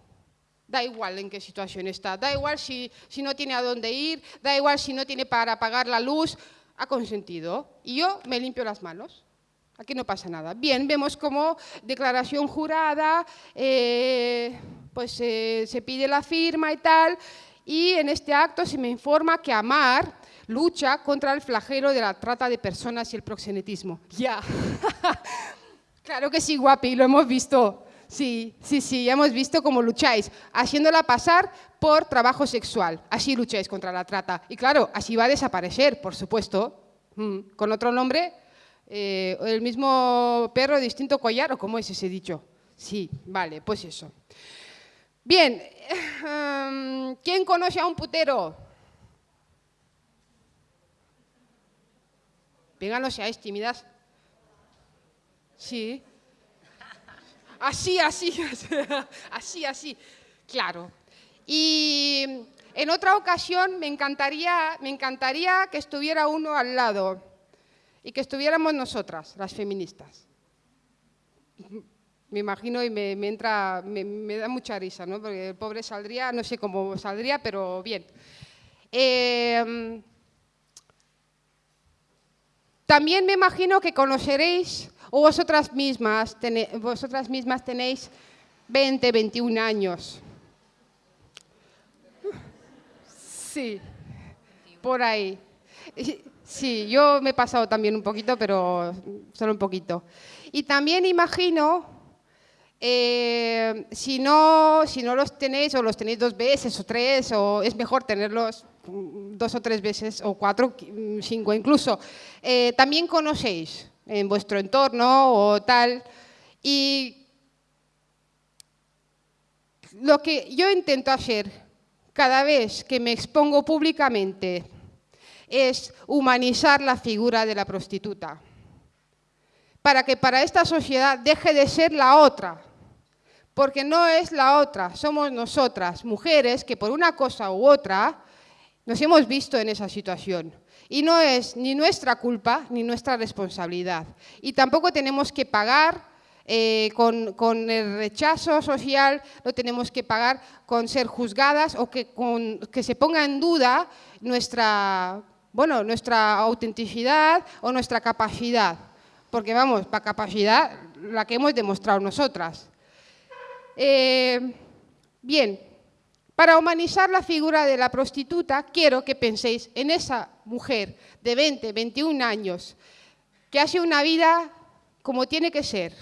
Speaker 2: Da igual en qué situación está, da igual si, si no tiene a dónde ir, da igual si no tiene para pagar la luz, ha consentido. Y yo me limpio las manos. Aquí no pasa nada. Bien, vemos como declaración jurada, eh, pues eh, se pide la firma y tal, y en este acto se me informa que Amar lucha contra el flagelo de la trata de personas y el proxenetismo. Ya, (laughs) claro que sí, guapi, lo hemos visto. Sí, sí, sí, ya hemos visto cómo lucháis, haciéndola pasar por trabajo sexual. Así lucháis contra la trata. Y claro, así va a desaparecer, por supuesto. Mm, con otro nombre, eh, el mismo perro, distinto collar, o cómo es ese dicho. Sí, vale, pues eso. Bien, (laughs) em, ¿quién conoce a un putero? Venga, no seáis tímidas. Sí. Así, así, (laughs) así, así. Claro. Y en otra ocasión me encantaría, me encantaría que estuviera uno al lado y que estuviéramos nosotras, las feministas. Me imagino y me, entra, me, da mucha risa, ¿no? porque el pobre saldría, no sé cómo saldría, pero bien. Em, también me imagino que conoceréis, o vosotras mismas, vosotras mismas tenéis 20, 21 años. Sí, por ahí. Sí, yo me he pasado también un poquito, pero solo un poquito. Y también imagino, eh, si, no, si no los tenéis o los tenéis dos veces o tres, o es mejor tenerlos dos o tres veces o cuatro, cinco incluso, eh, también conocéis en vuestro entorno o tal. Y lo que yo intento hacer cada vez que me expongo públicamente es humanizar la figura de la prostituta, para que para esta sociedad deje de ser la otra, porque no es la otra, somos nosotras, mujeres, que por una cosa u otra nos hemos visto en esa situación. Y no es ni nuestra culpa ni nuestra responsabilidad. Y tampoco tenemos que pagar eh, con, el rechazo social, no tenemos que pagar con ser juzgadas o que se ponga en duda nuestra bueno, nuestra autenticidad o nuestra capacidad, porque vamos, para capacidad la que hemos demostrado nosotras. Eh, bien, para humanizar la figura de la prostituta, quiero que penséis en esa mujer de 20, 21 años, que hace una vida como tiene que ser,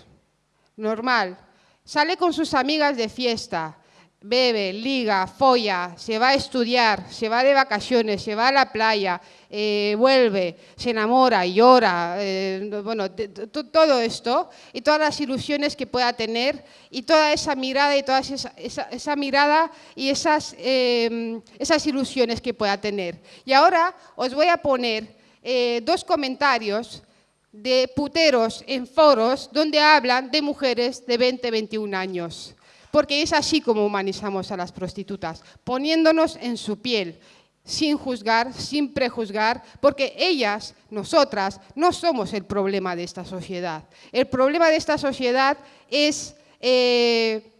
Speaker 2: normal, sale con sus amigas de fiesta, bebe, liga, folla, se va a estudiar, se va de vacaciones, se va a la playa, eh, vuelve, se enamora, llora, eh, bueno, todo esto y todas las ilusiones que pueda tener y toda esa mirada y toda esa, mirada y esas, em, esas ilusiones que pueda tener. Y ahora os voy a poner eh, dos comentarios de puteros en foros donde hablan de mujeres de 20, 21 años porque es así como humanizamos a las prostitutas, poniéndonos en su piel, sin juzgar, sin prejuzgar, porque ellas, nosotras, no somos el problema de esta sociedad. El problema de esta sociedad es, eh,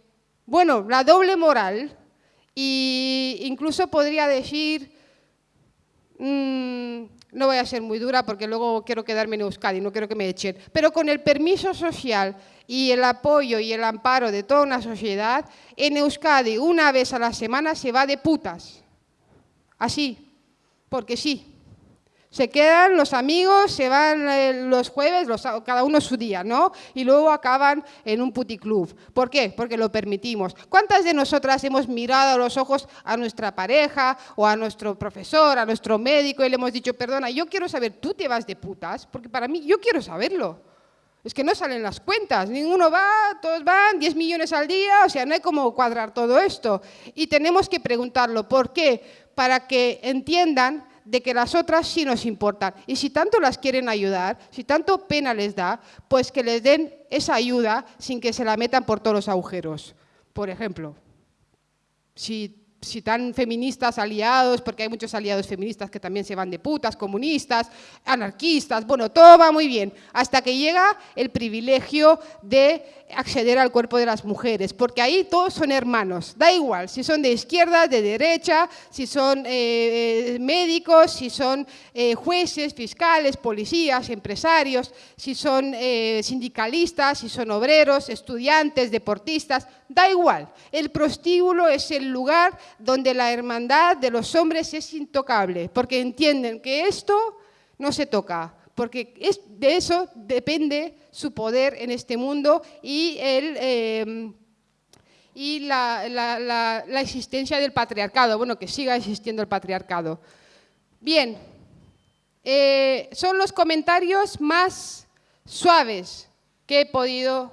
Speaker 2: bueno, la doble moral e incluso podría decir, mm, no voy a ser muy dura porque luego quiero quedarme en Euskadi, no quiero que me echen, pero con el permiso social y el apoyo y el amparo de toda una sociedad, en Euskadi una vez a la semana se va de putas. Así, porque sí. Se quedan los amigos, se van eh, los jueves, cada uno su día, ¿no? Y luego acaban en un puticlub. ¿Por qué? Porque lo permitimos. ¿Cuántas de nosotras hemos mirado a los ojos a nuestra pareja o a nuestro profesor, a nuestro médico y le hemos dicho, perdona, yo quiero saber, ¿tú te vas de putas? Porque para mí, yo quiero saberlo. Es que no salen las cuentas, ninguno va, todos van, 10 millones al día, o sea, no hay cómo cuadrar todo esto. Y tenemos que preguntarlo, ¿por qué? Para que entiendan de que las otras sí nos importan. Y si tanto las quieren ayudar, si tanto pena les da, pues que les den esa ayuda sin que se la metan por todos los agujeros. Por ejemplo, si si tan feministas aliados, porque hay muchos aliados feministas que también se van de putas, comunistas, anarquistas, bueno, todo va muy bien, hasta que llega el privilegio de acceder al cuerpo de las mujeres, porque ahí todos son hermanos, da igual, si son de izquierda, de derecha, si son eh, médicos, si son eh, jueces, fiscales, policías, empresarios, si son eh, sindicalistas, si son obreros, estudiantes, deportistas, da igual, el prostíbulo es el lugar donde la hermandad de los hombres es intocable, porque entienden que esto no se toca, porque de eso depende su poder en este mundo y, em, y la, existencia del patriarcado, bueno, que siga existiendo el patriarcado. Bien, eh, son los comentarios más suaves que he podido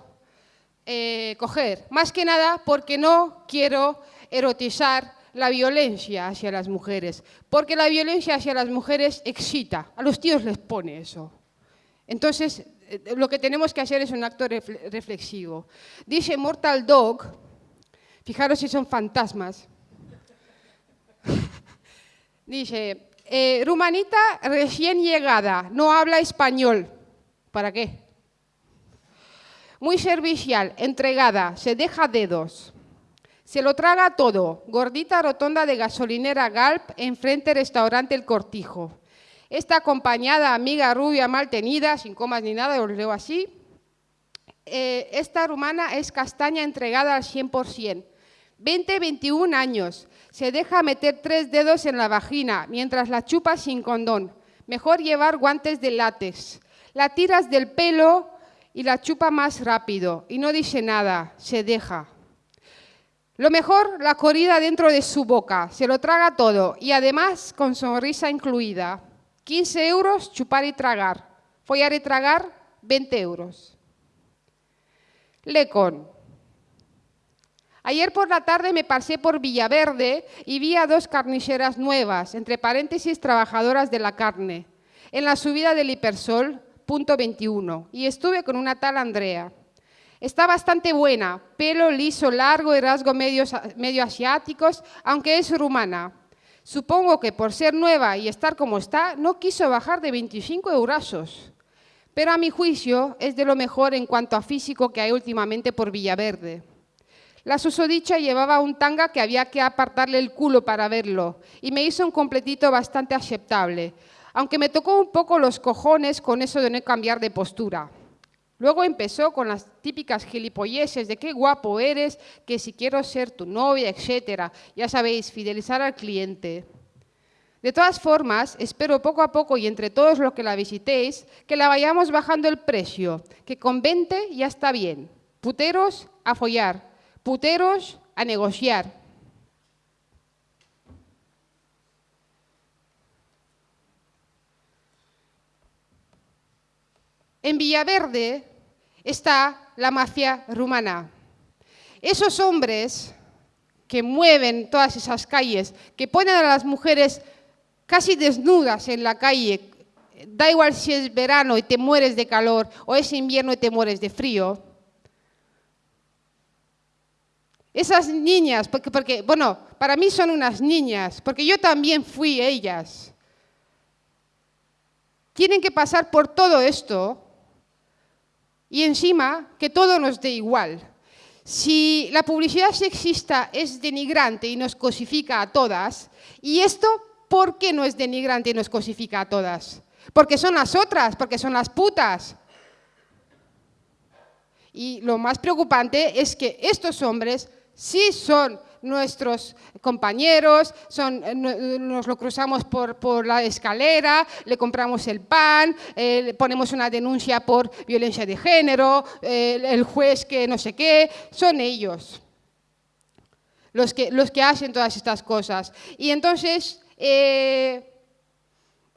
Speaker 2: eh, coger, más que nada porque no quiero erotizar la violencia hacia las mujeres, porque la violencia hacia las mujeres excita, a los tíos les pone eso. Entonces, eh, lo que tenemos que hacer es un acto reflexivo. Dice Mortal Dog, fijaros si son fantasmas, (laughs) dice, eh, Rumanita recién llegada, no habla español. ¿Para qué? Muy servicial, entregada, se deja dedos. Se lo traga todo. Gordita rotonda de gasolinera Galp, enfrente restaurante El Cortijo. Esta acompañada, amiga rubia, mal tenida, sin comas ni nada, os leo así. Eh, esta rumana es castaña entregada al 100%. 20, 21 años. Se deja meter tres dedos en la vagina mientras la chupa sin condón. Mejor llevar guantes de látex. La tiras del pelo y la chupa más rápido. Y no dice nada, se deja. Lo mejor, la corrida dentro de su boca, se lo traga todo y además con sonrisa incluida. 15 euros, chupar y tragar. Follar y tragar, 20 euros. Lecon. Ayer por la tarde me pasé por Villaverde y vi a dos carniceras nuevas, entre paréntesis trabajadoras de la carne, en la subida del Hipersol, punto 21, y estuve con una tal Andrea. Está bastante buena, pelo liso, largo y rasgos medio asiáticos, aunque es rumana. Supongo que por ser nueva y estar como está, no quiso bajar de 25 eurazos. Pero a mi juicio es de lo mejor en cuanto a físico que hay últimamente por Villaverde. La susodicha llevaba un tanga que había que apartarle el culo para verlo y me hizo un completito bastante aceptable, aunque me tocó un poco los cojones con eso de no cambiar de postura. Luego empezó con las típicas gilipolleces de qué guapo eres, que si quiero ser tu novia, etc. Ya sabéis, fidelizar al cliente. De todas formas, espero poco a poco y entre todos los que la visitéis, que la vayamos bajando el precio, que con 20 ya está bien. Puteros a follar, puteros a negociar. En Villaverde está la mafia rumana. Esos hombres que mueven todas esas calles, que ponen a las mujeres casi desnudas en la calle, da igual si es verano y te mueres de calor o es invierno y te mueres de frío. Esas niñas, porque, porque, bueno, para mí son unas niñas, porque yo también fui ellas. Tienen que pasar por todo esto y encima que todo nos dé igual. Si la publicidad sexista es denigrante y nos cosifica a todas, ¿y esto por qué no es denigrante y nos cosifica a todas? Porque son las otras, porque son las putas. Y lo más preocupante es que estos hombres sí son nuestros compañeros, son, eh, nos lo cruzamos por, la escalera, le compramos el pan, eh, ponemos una denuncia por violencia de género, eh, el juez que no sé qué, son ellos los que, los que hacen todas estas cosas. Y entonces,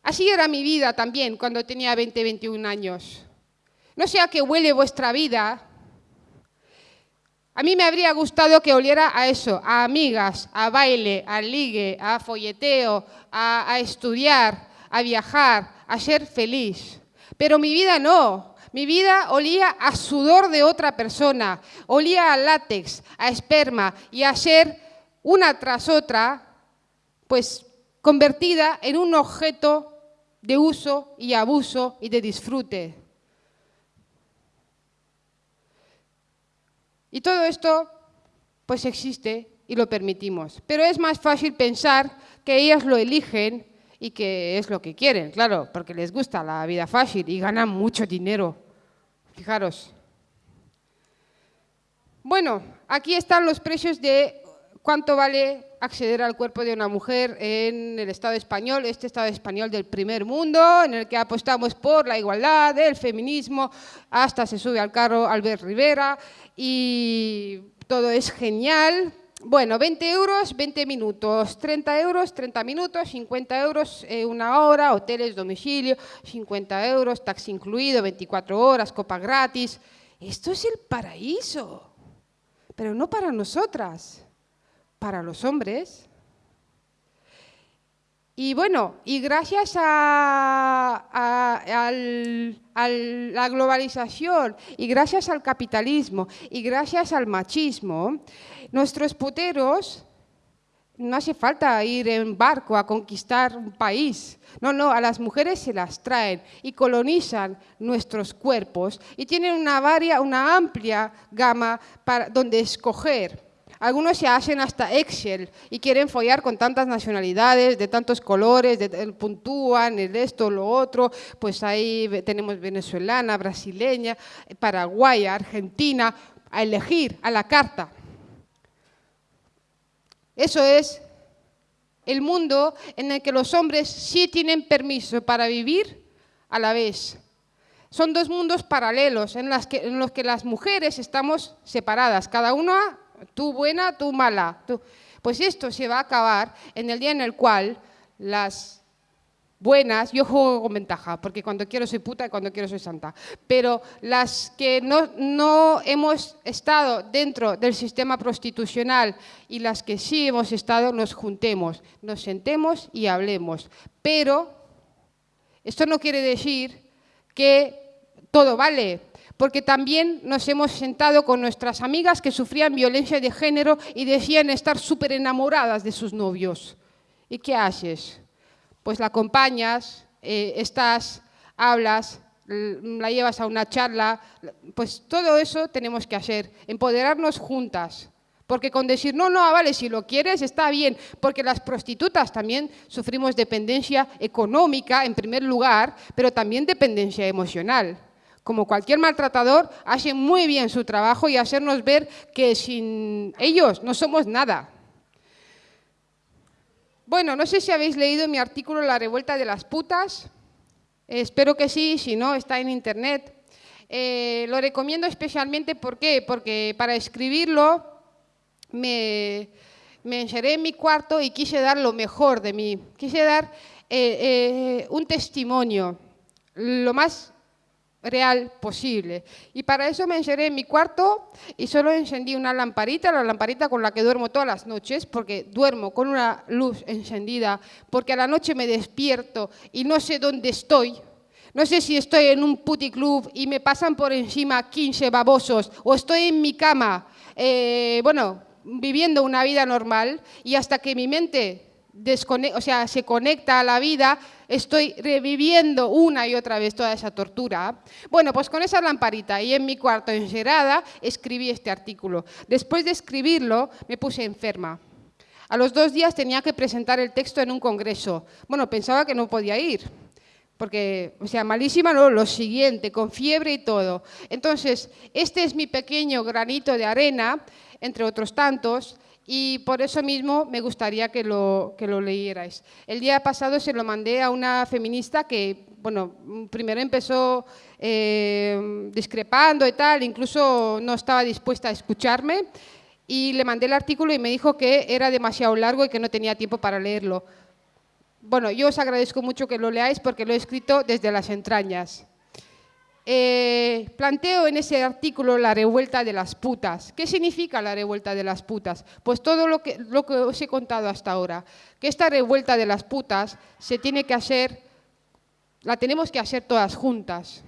Speaker 2: así era mi vida también cuando tenía 20, 21 años. No sé a qué huele vuestra vida, a mí me habría gustado que oliera a eso, a amigas, a baile, a ligue, a folleteo, a, estudiar, a viajar, a ser feliz. Pero mi vida no. Mi vida olía a sudor de otra persona, olía a látex, a esperma y a ser una tras otra, pues convertida en un objeto de uso y abuso y de disfrute. Y todo esto, pues existe y lo permitimos. Pero es más fácil pensar que ellas lo eligen y que es lo que quieren, claro, porque les gusta la vida fácil y ganan mucho dinero. Fijaros. Bueno, aquí están los precios de cuánto vale acceder al cuerpo de una mujer en el Estado español, este Estado español del primer mundo, en el que apostamos por la igualdad, el feminismo, hasta se sube al carro Albert Rivera, y todo es genial. Bueno, 20 euros, 20 minutos, 30 euros, 30 minutos, 50 euros, eh, una hora, hoteles, domicilio, 50 euros, taxi incluido, 24 horas, copa gratis. Esto es el paraíso, pero no para nosotras, para los hombres. Y bueno, y gracias a, la globalización y gracias al capitalismo y gracias al machismo, nuestros puteros no hace falta ir en barco a conquistar un país. No, no, a las mujeres se las traen y colonizan nuestros cuerpos y tienen una, varia, una amplia gama para, donde escoger. Algunos se hacen hasta Excel y quieren follar con tantas nacionalidades, de tantos colores, de, puntúan el esto, lo otro, pues ahí tenemos venezolana, brasileña, paraguaya, argentina, a elegir a la carta. Eso es el mundo en el que los hombres sí tienen permiso para vivir a la vez. Son dos mundos paralelos en, en los que las mujeres estamos separadas, cada una tú buena, tú mala. Pues esto se va a acabar en el día en el cual las buenas, yo juego con ventaja, porque cuando quiero soy puta y cuando quiero soy santa, pero las que no, no hemos estado dentro del sistema prostitucional y las que sí hemos estado, nos juntemos, nos sentemos y hablemos. Pero esto no quiere decir que todo vale, porque también nos hemos sentado con nuestras amigas que sufrían violencia de género y decían estar súper enamoradas de sus novios. ¿Y qué haces? Pues la acompañas, eh, estás, hablas, la llevas a una charla, pues todo eso tenemos que hacer, empoderarnos juntas. Porque con decir, no, no, ah, vale, si lo quieres está bien, porque las prostitutas también sufrimos dependencia económica en primer lugar, pero también dependencia emocional como cualquier maltratador, hace muy bien su trabajo y hacernos ver que sin ellos no somos nada. Bueno, no sé si habéis leído mi artículo La revuelta de las putas. espero que sí, si no, está en internet. Eh, lo recomiendo especialmente, ¿por? Porque para escribirlo me, me encerré en mi cuarto y quise dar lo mejor de mí. Quise dar eh, eh, un testimonio, lo más real posible. Y para eso me encerré en mi cuarto y solo encendí una lamparita, la lamparita con la que duermo todas las noches, porque duermo con una luz encendida, porque a la noche me despierto y no sé dónde estoy. No sé si estoy en un puticlub y me pasan por encima 15 babosos o estoy en mi cama, eh, bueno, viviendo una vida normal y hasta que mi mente o sea, se conecta a la vida, estoy reviviendo una y otra vez toda esa tortura. Bueno, pues con esa lamparita y en mi cuarto encerrada escribí este artículo. Después de escribirlo me puse enferma. A los dos días tenía que presentar el texto en un congreso. Bueno, pensaba que no podía ir, porque, o sea, malísima lo siguiente, con fiebre y todo. Entonces, este es mi pequeño granito de arena, entre otros tantos, y por eso mismo me gustaría que lo, que lo leyerais. El día pasado se lo mandé a una feminista que, bueno, primero empezó eh, discrepando y tal, incluso no estaba dispuesta a escucharme, y le mandé el artículo y me dijo que era demasiado largo y que no tenía tiempo para leerlo. Bueno, yo os agradezco mucho que lo leáis porque lo he escrito desde las entrañas. Eh, planteo en ese artículo la revuelta de las putas. ¿Qué significa la revuelta de las putas? Pues todo lo que, lo que os he contado hasta ahora, que esta revuelta de las putas se tiene que hacer, la tenemos que hacer todas juntas.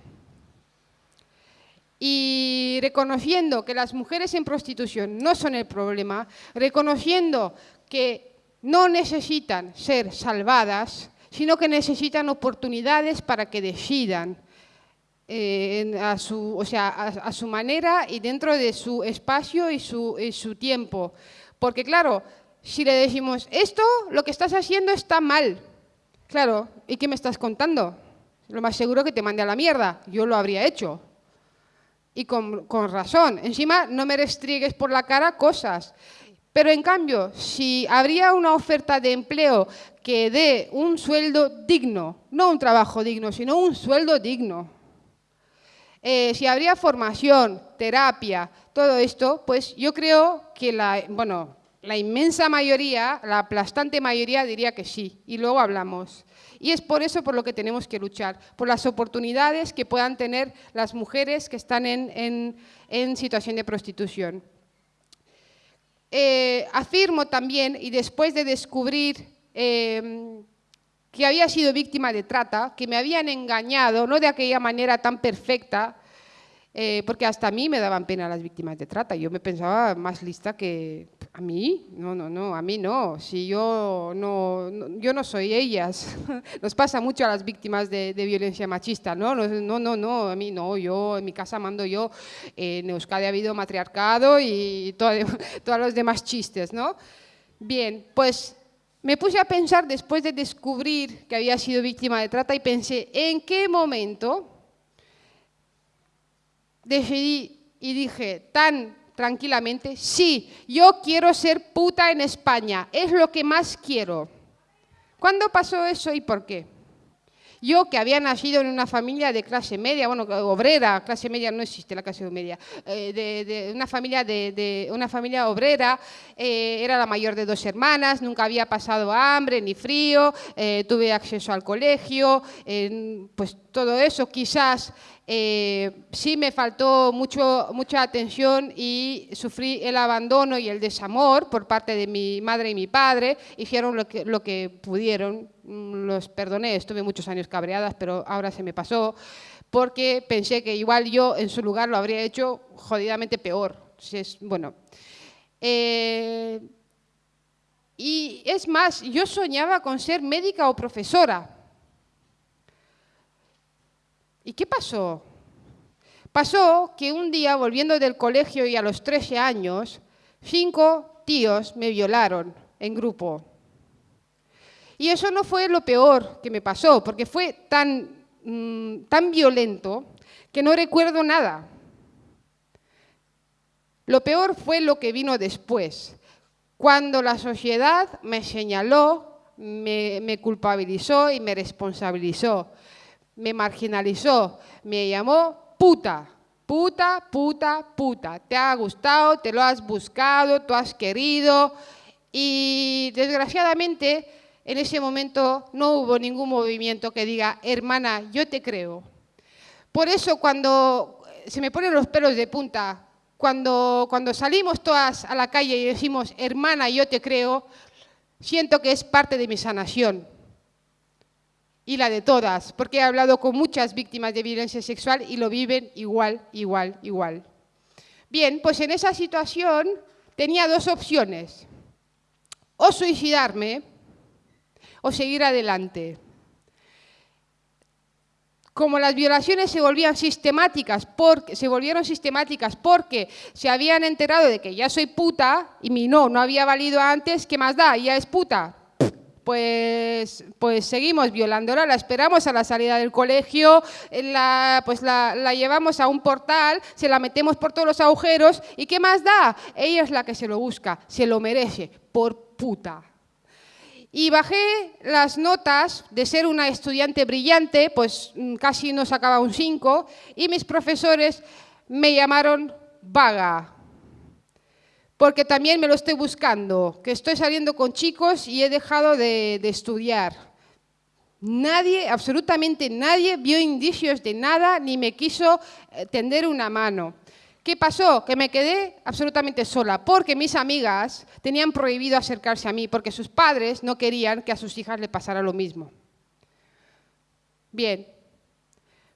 Speaker 2: Y reconociendo que las mujeres en prostitución no son el problema, reconociendo que no necesitan ser salvadas, sino que necesitan oportunidades para que decidan, eh, a, su, o sea, a, su manera y dentro de su espacio y su, su tiempo. Porque claro, si le decimos, esto, lo que estás haciendo está mal, claro, ¿y qué me estás contando? Lo más seguro que te mande a la mierda, yo lo habría hecho. Y con, con razón. Encima, no me restriegues por la cara cosas. Pero en cambio, si habría una oferta de empleo que dé un sueldo digno, no un trabajo digno, sino un sueldo digno, eh, si habría formación, terapia, todo esto, pues yo creo que la, bueno, la inmensa mayoría, la aplastante mayoría diría que sí, y luego hablamos. Y es por eso por lo que tenemos que luchar, por las oportunidades que puedan tener las mujeres que están en, situación de prostitución. Eh, afirmo también, y después de descubrir em, que había sido víctima de trata, que me habían engañado, no de aquella manera tan perfecta, eh, porque hasta a mí me daban pena las víctimas de trata. Yo me pensaba más lista que a mí. No, no, no, a mí no. Si yo no, yo no soy ellas. (laughs) Nos pasa mucho a las víctimas de, violencia machista. ¿no? no, no, no, a mí no. Yo en mi casa mando yo. en Euskadi ha habido matriarcado y (laughs) todos los demás chistes, ¿no? Bien, pues me puse a pensar después de descubrir que había sido víctima de trata y pensé, ¿en qué momento decidí y dije tan tranquilamente, sí, yo quiero ser puta en España, es lo que más quiero. ¿Cuándo pasó eso y por qué? Yo que había nacido en una familia de clase media, bueno, obrera, clase media no existe la clase media, eh, de, una, familia de, una familia obrera, eh, era la mayor de dos hermanas, nunca había pasado hambre ni frío, eh, tuve acceso al colegio, pues todo eso quizás sí me faltó mucho, mucha atención y sufrí el abandono y el desamor por parte de mi madre y mi padre, hicieron lo que, lo que pudieron, Mm, los perdoné, estuve muchos años cabreadas, pero ahora se me pasó, porque pensé que igual yo en su lugar lo habría hecho jodidamente peor. bueno, eh, y es más, yo soñaba con ser médica o profesora. ¿Y qué pasó? Pasó que un día, volviendo del colegio y a los 13 años, cinco tíos me violaron en grupo. Y eso no fue lo peor que me pasó, porque fue tan, mm, tan violento que no recuerdo nada. Lo peor fue lo que vino después, cuando la sociedad me señaló, me, me culpabilizó y me responsabilizó, me marginalizó, me llamó puta, puta, puta, puta. Te ha gustado, te lo has buscado, tú has querido y desgraciadamente en ese momento no hubo ningún movimiento que diga, hermana, yo te creo. Por eso cuando se me ponen los pelos de punta, cuando, cuando salimos todas a la calle y decimos, hermana, yo te creo, siento que es parte de mi sanación y la de todas, porque he hablado con muchas víctimas de violencia sexual y lo viven igual, igual, igual. Bien, pues en esa situación tenía dos opciones, o suicidarme o seguir adelante. Como las violaciones se volvían sistemáticas, porque, se volvieron sistemáticas porque se habían enterado de que ya soy puta y mi no no había valido antes, ¿qué más da? Ya es puta pues, pues seguimos violándola, la esperamos a la salida del colegio, la, pues la, la, llevamos a un portal, se la metemos por todos los agujeros y ¿qué más da? Ella es la que se lo busca, se lo merece, por puta. Y bajé las notas de ser una estudiante brillante, pues mm, casi no sacaba un 5, y mis profesores me llamaron vaga, porque también me lo estoy buscando, que estoy saliendo con chicos y he dejado de, estudiar. Nadie, absolutamente nadie, vio indicios de nada ni me quiso eh, tender una mano. ¿Qué pasó? Que me quedé absolutamente sola, porque mis amigas tenían prohibido acercarse a mí, porque sus padres no querían que a sus hijas le pasara lo mismo. Bien,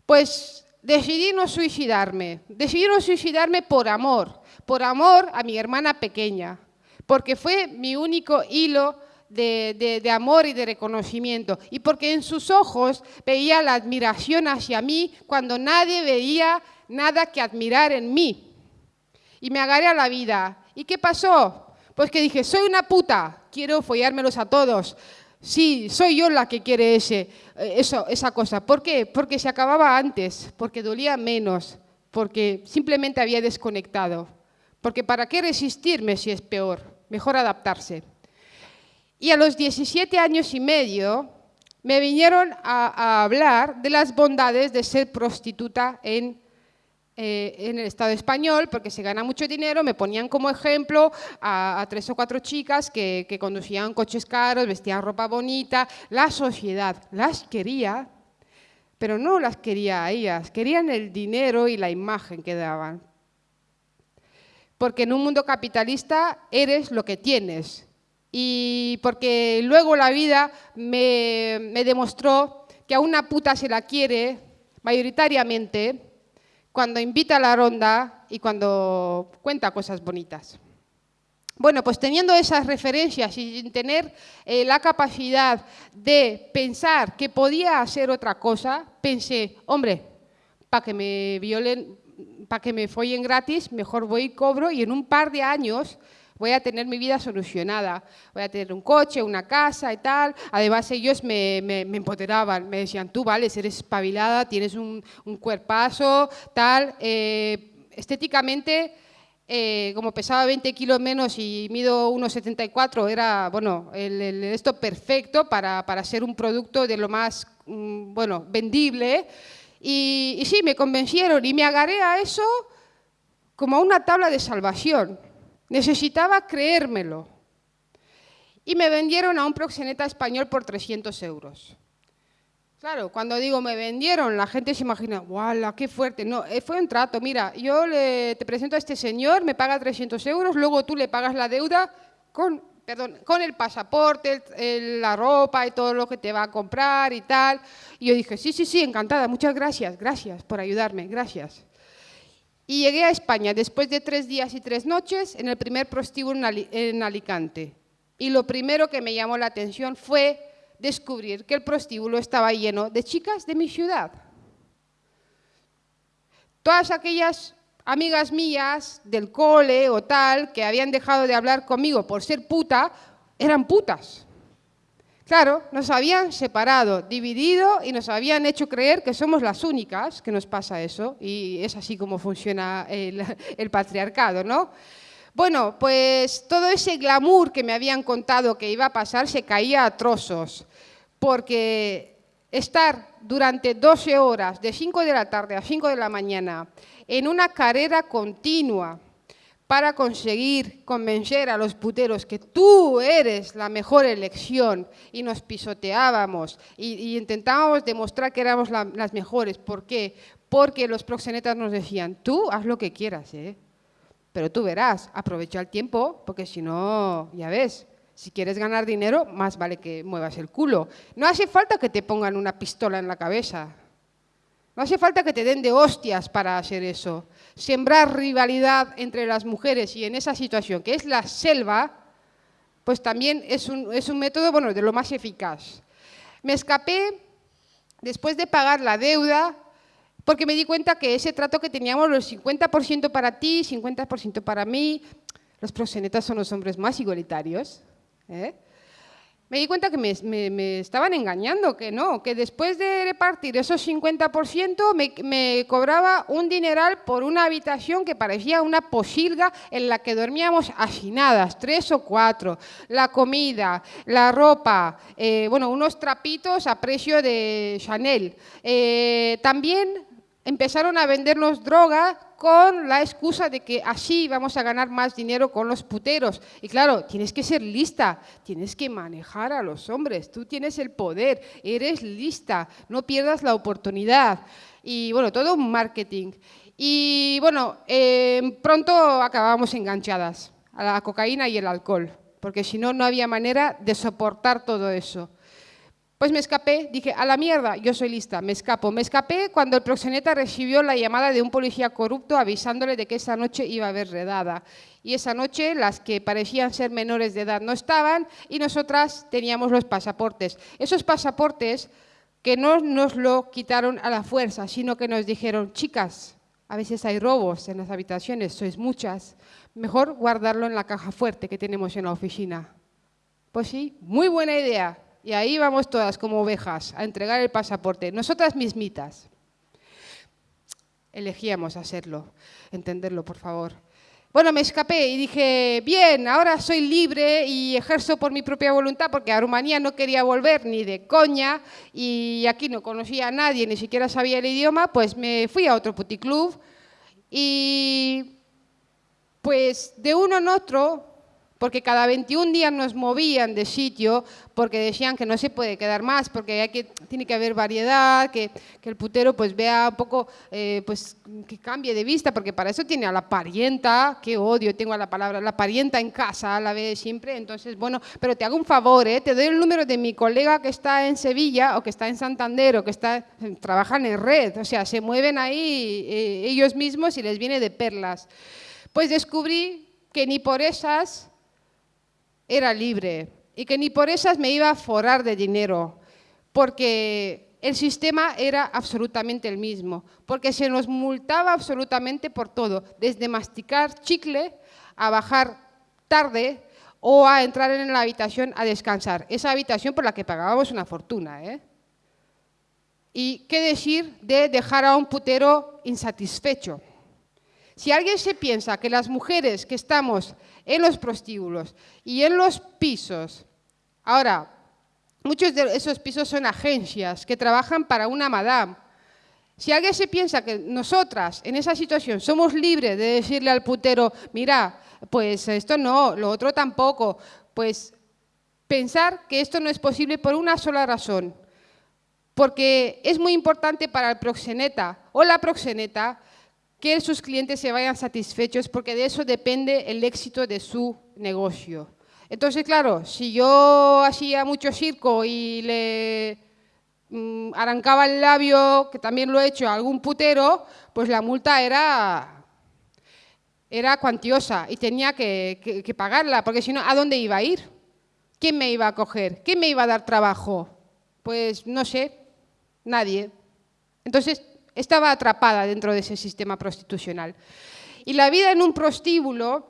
Speaker 2: pues decidí no suicidarme. Decidí no suicidarme por amor, por amor a mi hermana pequeña, porque fue mi único hilo de, amor y de reconocimiento, y porque en sus ojos veía la admiración hacia mí cuando nadie veía nada que admirar en mí. Y me agarré a la vida. ¿Y qué pasó? Pues que dije, soy una puta, quiero follármelos a todos. Sí, soy yo la que quiere ese, eh, eso, esa cosa. ¿Por qué? Porque se acababa antes, porque dolía menos, porque simplemente había desconectado. Porque ¿para qué resistirme si es peor? Mejor adaptarse. Y a los 17 años y medio me vinieron a, hablar de las bondades de ser prostituta en eh, en el Estado español porque se gana mucho dinero, me ponían como ejemplo a, tres o cuatro chicas que, conducían coches caros, vestían ropa bonita, la sociedad las quería, pero no las quería a ellas, querían el dinero y la imagen que daban. Porque en un mundo capitalista eres lo que tienes. Y porque luego la vida me, demostró que a una puta se la quiere mayoritariamente cuando invita a la ronda y cuando cuenta cosas bonitas. Bueno, pues teniendo esas referencias y sin tener eh, la capacidad de pensar que podía hacer otra cosa, pensé, hombre, para que me violen, para que me follen gratis, mejor voy y cobro y en un par de años voy a tener mi vida solucionada, voy a tener un coche, una casa y tal. Además ellos me, me, empoderaban, me decían, tú vales, eres espabilada, tienes un, un cuerpazo, tal. Eh, estéticamente, eh, como pesaba 20 kilos menos y mido 1,74, era, bueno, el, esto perfecto para, para, ser un producto de lo más, mm, bueno, vendible. Y, sí, me convencieron y me agarré a eso como a una tabla de salvación. Necesitaba creérmelo. Y me vendieron a un proxeneta español por 300 euros. Claro, cuando digo me vendieron, la gente se imagina, ¡guau, qué fuerte! No, eh, fue un trato. Mira, yo te presento a este señor, me paga 300 euros, luego tú le pagas la deuda con, perdón, con el pasaporte, la ropa y todo lo que te va a comprar y tal. Y yo dije, sí, sí, sí, encantada, muchas gracias, gracias por ayudarme, gracias. Y llegué a España después de tres días y tres noches en el primer prostíbulo en Alicante. Y lo primero que me llamó la atención fue descubrir que el prostíbulo estaba lleno de chicas de mi ciudad. Todas aquellas amigas mías del cole o tal que habían dejado de hablar conmigo por ser puta, eran putas. Claro, nos habían separado, dividido y nos habían hecho creer que somos las únicas que nos pasa eso y es así como funciona el, (laughs) patriarcado, ¿no? Bueno, pues todo ese glamour que me habían contado que iba a pasar se caía a trozos, porque estar durante 12 horas, de 5 de la tarde a 5 de la mañana, en una carrera continua, para conseguir convencer a los puteros que tú eres la mejor elección y nos pisoteábamos y, intentábamos demostrar que éramos las mejores. ¿Por qué? Porque los proxenetas nos decían, tú haz lo que quieras, ¿eh? pero tú verás, aprovecha el tiempo, porque si no, ya ves, si quieres ganar dinero, más vale que muevas el culo. No hace falta que te pongan una pistola en la cabeza. No hace falta que te den de hostias para hacer eso. Sembrar rivalidad entre las mujeres y en esa situación, que es la selva, pues también es un, es un método bueno, de lo más eficaz. Me escapé después de pagar la deuda porque me di cuenta que ese trato que teníamos, los 50% para ti, 50% para mí, los proxenetas son los hombres más igualitarios. ¿eh? Me di cuenta que me, estaban engañando, que no, que después de repartir esos 50% me, me, cobraba un dineral por una habitación que parecía una posilga en la que dormíamos hacinadas, tres o cuatro, la comida, la ropa, eh, bueno, unos trapitos a precio de Chanel. Eh, también empezaron a vendernos droga con la excusa de que así vamos a ganar más dinero con los puteros. Y claro, tienes que ser lista, tienes que manejar a los hombres, tú tienes el poder, eres lista, no pierdas la oportunidad. Y bueno, todo un marketing. Y bueno, eh, pronto acabamos enganchadas a la cocaína y el alcohol, porque si no, no había manera de soportar todo eso. Pues me escapé, dije, a la mierda, yo soy lista, me escapo. Me escapé cuando el proxeneta recibió la llamada de un policía corrupto avisándole de que esa noche iba a haber redada. Y esa noche las que parecían ser menores de edad no estaban y nosotras teníamos los pasaportes. Esos pasaportes que no nos lo quitaron a la fuerza, sino que nos dijeron, chicas, a veces hay robos en las habitaciones, sois muchas, mejor guardarlo en la caja fuerte que tenemos en la oficina. Pues sí, muy buena idea. Y ahí vamos todas como ovejas a entregar el pasaporte, nosotras mismitas. Elegíamos hacerlo, entenderlo, por favor. Bueno, me escapé y dije, bien, ahora soy libre y ejerzo por mi propia voluntad porque a Rumanía no quería volver ni de coña y aquí no conocía a nadie, ni siquiera sabía el idioma, pues me fui a otro puticlub y pues de uno en otro porque cada 21 días nos movían de sitio porque decían que no se puede quedar más, porque hay que, tiene que haber variedad, que, el putero pues vea un poco, eh, pues que cambie de vista, porque para eso tiene a la parienta, qué odio tengo a la palabra, la parienta en casa, la ve siempre, entonces bueno, pero te hago un favor, ¿eh? te doy el número de mi colega que está en Sevilla o que está en Santander o que está, trabajan en red, o sea, se mueven ahí eh, ellos mismos y les viene de perlas. Pues descubrí que ni por esas era libre y que ni por esas me iba a forar de dinero, porque el sistema era absolutamente el mismo, porque se nos multaba absolutamente por todo, desde masticar chicle a bajar tarde o a entrar en la habitación a descansar. Esa habitación por la que pagábamos una fortuna. ¿eh? ¿Y qué decir de dejar a un putero insatisfecho? Si alguien se piensa que las mujeres que estamos en los prostíbulos y en los pisos, ahora, muchos de esos pisos son agencias que trabajan para una madame. Si alguien se piensa que nosotras en esa situación somos libres de decirle al putero, mira, pues esto no, lo otro tampoco, pues pensar que esto no es posible por una sola razón, porque es muy importante para el proxeneta o la proxeneta que sus clientes se vayan satisfechos porque de eso depende el éxito de su negocio. Entonces, claro, si yo hacía mucho circo y le mm, arrancaba el labio, que también lo he hecho a algún putero, pues la multa era, era cuantiosa y tenía que, que pagarla, porque si no, ¿a dónde iba a ir? ¿Quién me iba a coger? ¿Quién me iba a dar trabajo? Pues no sé, nadie. Entonces, estaba atrapada dentro de ese sistema prostitucional. Y la vida en un prostíbulo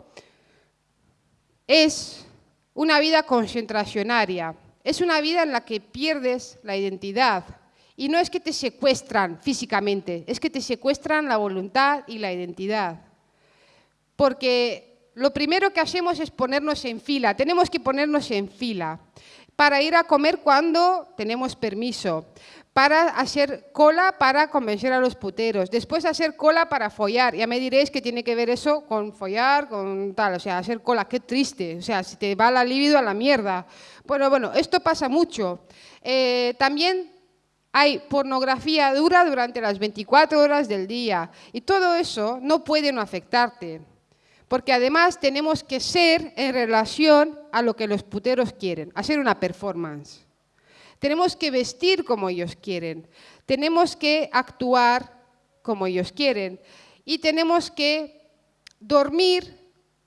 Speaker 2: es una vida concentracionaria, es una vida en la que pierdes la identidad. Y no es que te secuestran físicamente, es que te secuestran la voluntad y la identidad. Porque lo primero que hacemos es ponernos en fila, tenemos que ponernos en fila para ir a comer cuando tenemos permiso, para hacer cola para convencer a los puteros, después hacer cola para follar. Ya me diréis que tiene que ver eso con follar, con tal, o sea, hacer cola, qué triste, o sea, si te va la libido a la mierda. Bueno, bueno, esto pasa mucho. Eh, también hay pornografía dura durante las 24 horas del día y todo eso no puede no afectarte, porque además tenemos que ser en relación a lo que los puteros quieren, hacer una performance. Tenemos que vestir como ellos quieren, tenemos que actuar como ellos quieren y tenemos que dormir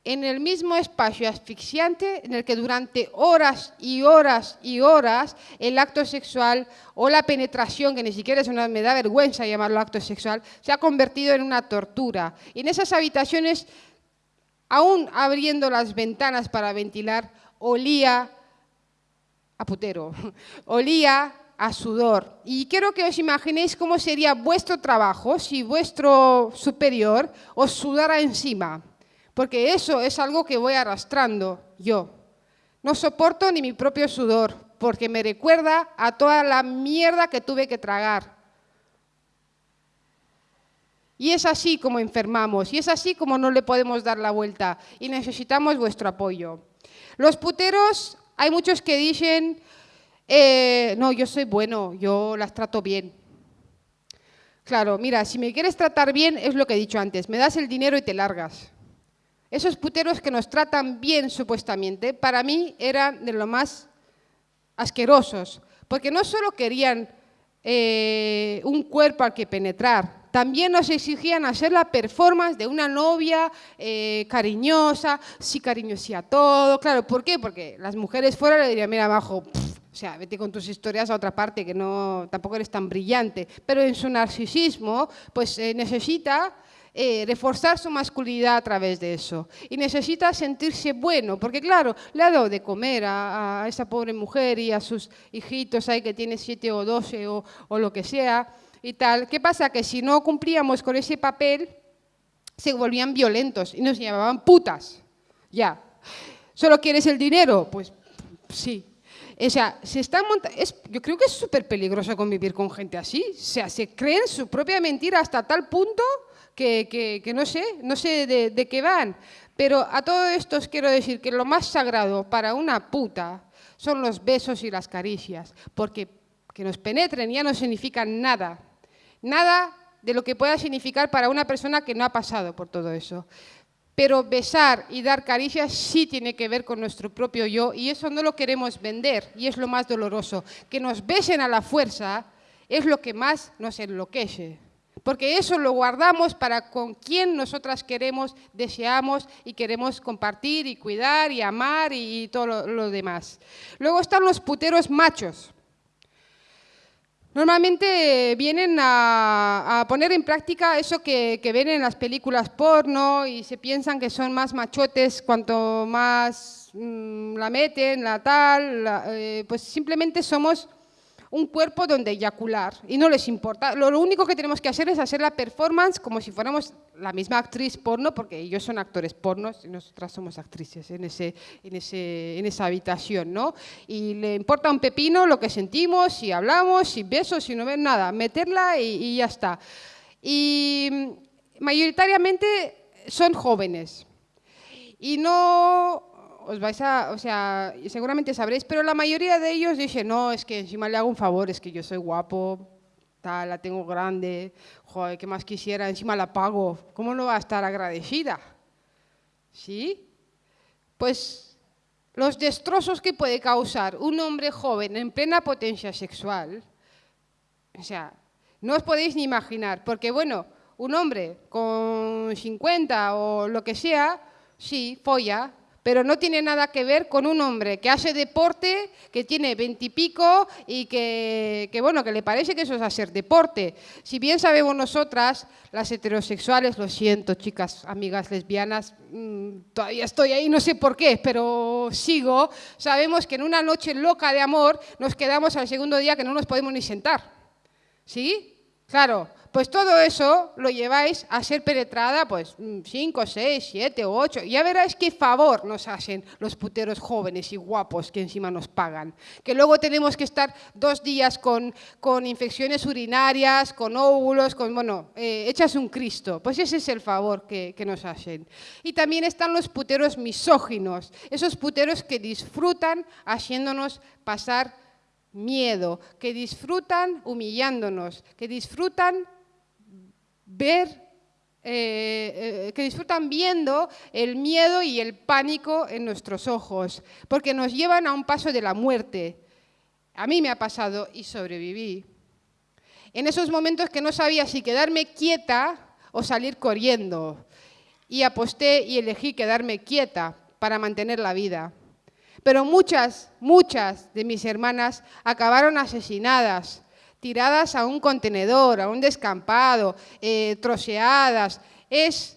Speaker 2: en el mismo espacio asfixiante en el que durante horas y horas y horas el acto sexual o la penetración, que ni siquiera es una, me da vergüenza llamarlo acto sexual, se ha convertido en una tortura. Y en esas habitaciones, aún abriendo las ventanas para ventilar, olía a putero, (laughs) olía a sudor. Y quiero que os imaginéis cómo sería vuestro trabajo si vuestro superior os sudara encima, porque eso es algo que voy arrastrando yo. No soporto ni mi propio sudor, porque me recuerda a toda la mierda que tuve que tragar. Y es así como enfermamos, y es así como no le podemos dar la vuelta, y necesitamos vuestro apoyo. Los puteros hay muchos que dicen, eh, no, yo soy bueno, yo las trato bien. Claro, mira, si me quieres tratar bien, es lo que he dicho antes, me das el dinero y te largas. Esos puteros que nos tratan bien, supuestamente, para mí eran de lo más asquerosos, porque no solo querían eh, un cuerpo al que penetrar, también nos exigían hacer la performance de una novia eh, cariñosa, sí cariño, sí a todo. Claro, ¿por qué? Porque las mujeres fuera le dirían, mira, abajo, o sea, vete con tus historias a otra parte, que no, tampoco eres tan brillante. Pero en su narcisismo, pues eh, necesita eh, reforzar su masculinidad a través de eso. Y necesita sentirse bueno, porque claro, le ha dado de comer a, esa pobre mujer y a sus hijitos ahí que tiene siete o doce o, o lo que sea y tal. ¿Qué pasa? Que si no cumplíamos con ese papel, se volvían violentos y nos llamaban putas. Ya. ¿Solo quieres el dinero? Pues sí. O sea, se están es, yo creo que es súper peligroso convivir con gente así. O sea, se creen su propia mentira hasta tal punto que, que, no sé, no sé de, qué van. Pero a todo esto os quiero decir que lo más sagrado para una puta son los besos y las caricias, porque que nos penetren ya no significa nada. Nada de lo que pueda significar para una persona que no ha pasado por todo eso. Pero besar y dar caricias sí tiene que ver con nuestro propio yo y eso no lo queremos vender y es lo más doloroso. Que nos besen a la fuerza es lo que más nos enloquece. Porque eso lo guardamos para con quien nosotras queremos, deseamos y queremos compartir y cuidar y amar y todo lo, demás. Luego están los puteros machos. Normalmente vienen a, poner en práctica eso que, ven en las películas porno y se piensan que son más machotes cuanto más mm, la meten, la tal, eh, pues simplemente somos un cuerpo donde eyacular y no les importa. Lo, único que tenemos que hacer es hacer la performance como si fuéramos la misma actriz porno, porque ellos son actores pornos y nosotras somos actrices en, ese, en, ese, en esa habitación, ¿no? Y le importa un pepino lo que sentimos, si hablamos, si besos, si no ven nada, meterla y, y ya está. Y mayoritariamente son jóvenes. Y no os vais a, o sea, seguramente sabréis, pero la mayoría de ellos dicen, no, es que encima le hago un favor, es que yo soy guapo, tal, la tengo grande, joder, ¿qué más quisiera? Encima la pago, ¿cómo no va a estar agradecida? ¿Sí? Pues los destrozos que puede causar un hombre joven en plena potencia sexual, o sea, no os podéis ni imaginar, porque bueno, un hombre con 50 o lo que sea, sí, folla, pero no tiene nada que ver con un hombre que hace deporte, que tiene veintipico y, que, bueno, que le parece que eso es hacer deporte. Si bien sabemos nosotras, las heterosexuales, lo siento, chicas, amigas lesbianas, mm, todavía estoy ahí, no sé por qué, pero sigo, sabemos que en una noche loca de amor nos quedamos al segundo día que no nos podemos ni sentar. ¿Sí? Claro, pues todo eso lo lleváis a ser penetrada, pues 5, 6, 7, 8. Ya veréis qué favor nos hacen los puteros jóvenes y guapos que encima nos pagan. Que luego tenemos que estar dos días con, con infecciones urinarias, con óvulos, con, bueno, eh, echas un Cristo. Pues ese es el favor que, que nos hacen. Y también están los puteros misóginos, esos puteros que disfrutan haciéndonos pasar miedo, que disfrutan humillándonos, que disfrutan ver, eh, eh, que disfrutan viendo el miedo y el pánico en nuestros ojos, porque nos llevan a un paso de la muerte. A mí me ha pasado y sobreviví. En esos momentos que no sabía si quedarme quieta o salir corriendo. Y aposté y elegí quedarme quieta para mantener la vida. Pero muchas, muchas de mis hermanas acabaron asesinadas, tiradas a un contenedor, a un descampado, eh, troceadas. Es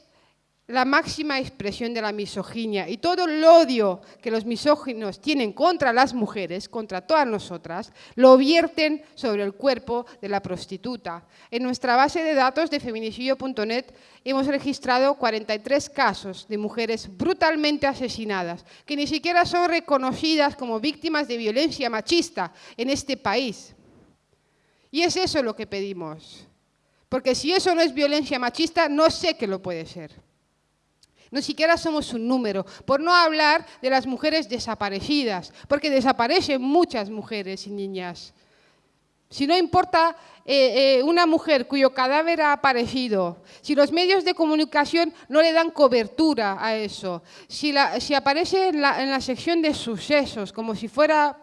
Speaker 2: la máxima expresión de la misoginia y todo el odio que los misóginos tienen contra las mujeres, contra todas nosotras, lo vierten sobre el cuerpo de la prostituta. En nuestra base de datos de feminicidio.net hemos registrado 43 casos de mujeres brutalmente asesinadas, que ni siquiera son reconocidas como víctimas de violencia machista en este país. Y es eso lo que pedimos. Porque si eso no es violencia machista, no sé qué lo puede ser. No siquiera somos un número, por no hablar de las mujeres desaparecidas, porque desaparecen muchas mujeres y niñas. Si no importa eh, eh, una mujer cuyo cadáver ha aparecido, si los medios de comunicación no le dan cobertura a eso, si, aparece en la sección de sucesos como si fuera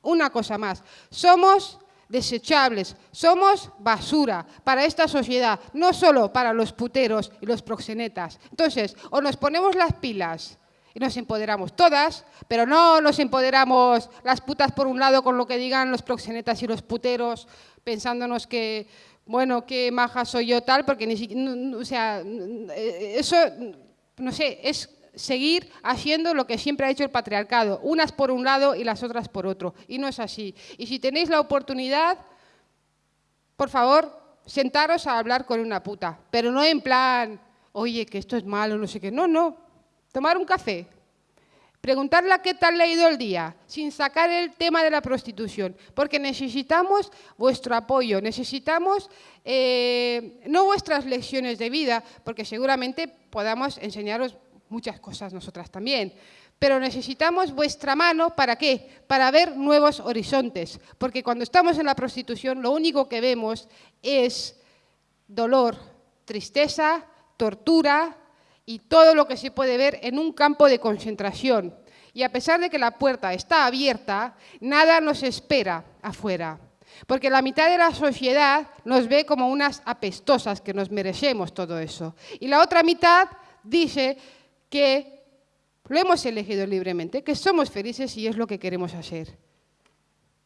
Speaker 2: una cosa más, somos desechables, somos basura para esta sociedad, no solo para los puteros y los proxenetas. Entonces, o nos ponemos las pilas y nos empoderamos todas, pero no nos empoderamos las putas por un lado con lo que digan los proxenetas y los puteros, pensándonos que, bueno, qué maja soy yo tal, porque ni siquiera, o sea, eso, no sé, es seguir haciendo lo que siempre ha hecho el patriarcado, unas por un lado y las otras por otro. Y no es así. Y si tenéis la oportunidad, por favor, sentaros a hablar con una puta, pero no en plan, oye, que esto es malo, no sé qué. No, no, tomar un café, preguntarle qué tal le ha ido el día, sin sacar el tema de la prostitución, porque necesitamos vuestro apoyo, necesitamos eh, no vuestras lecciones de vida, porque seguramente podamos enseñaros muchas cosas nosotras también. Pero necesitamos vuestra mano, ¿para qué? Para ver nuevos horizontes. Porque cuando estamos en la prostitución lo único que vemos es dolor, tristeza, tortura y todo lo que se puede ver en un campo de concentración. Y a pesar de que la puerta está abierta, nada nos espera afuera. Porque la mitad de la sociedad nos ve como unas apestosas que nos merecemos todo eso. Y la otra mitad dice que lo hemos elegido libremente, que somos felices y es lo que queremos hacer.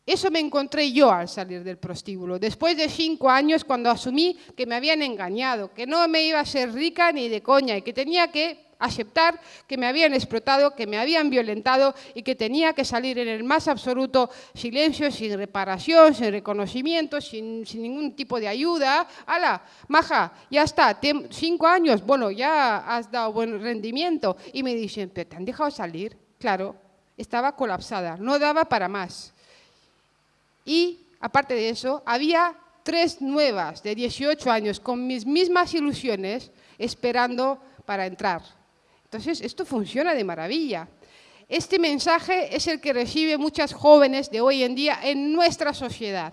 Speaker 2: Eso me encontré yo al salir del prostíbulo, después de cinco años cuando asumí que me habían engañado, que no me iba a ser rica ni de coña y que tenía que aceptar que me habían explotado, que me habían violentado y que tenía que salir en el más absoluto silencio, sin reparación, sin reconocimiento, sin, ningún tipo de ayuda. ¡Hala! Maja, ya está, cinco años, bueno, ya has dado buen rendimiento. Y me dicen, ¿te han dejado salir? Claro, estaba colapsada, no daba para más. Y, aparte de eso, había tres nuevas de 18 años con mis mismas ilusiones esperando para entrar. Entonces, esto funciona de maravilla. Este mensaje es el que recibe muchas jóvenes de hoy en día en nuestra sociedad.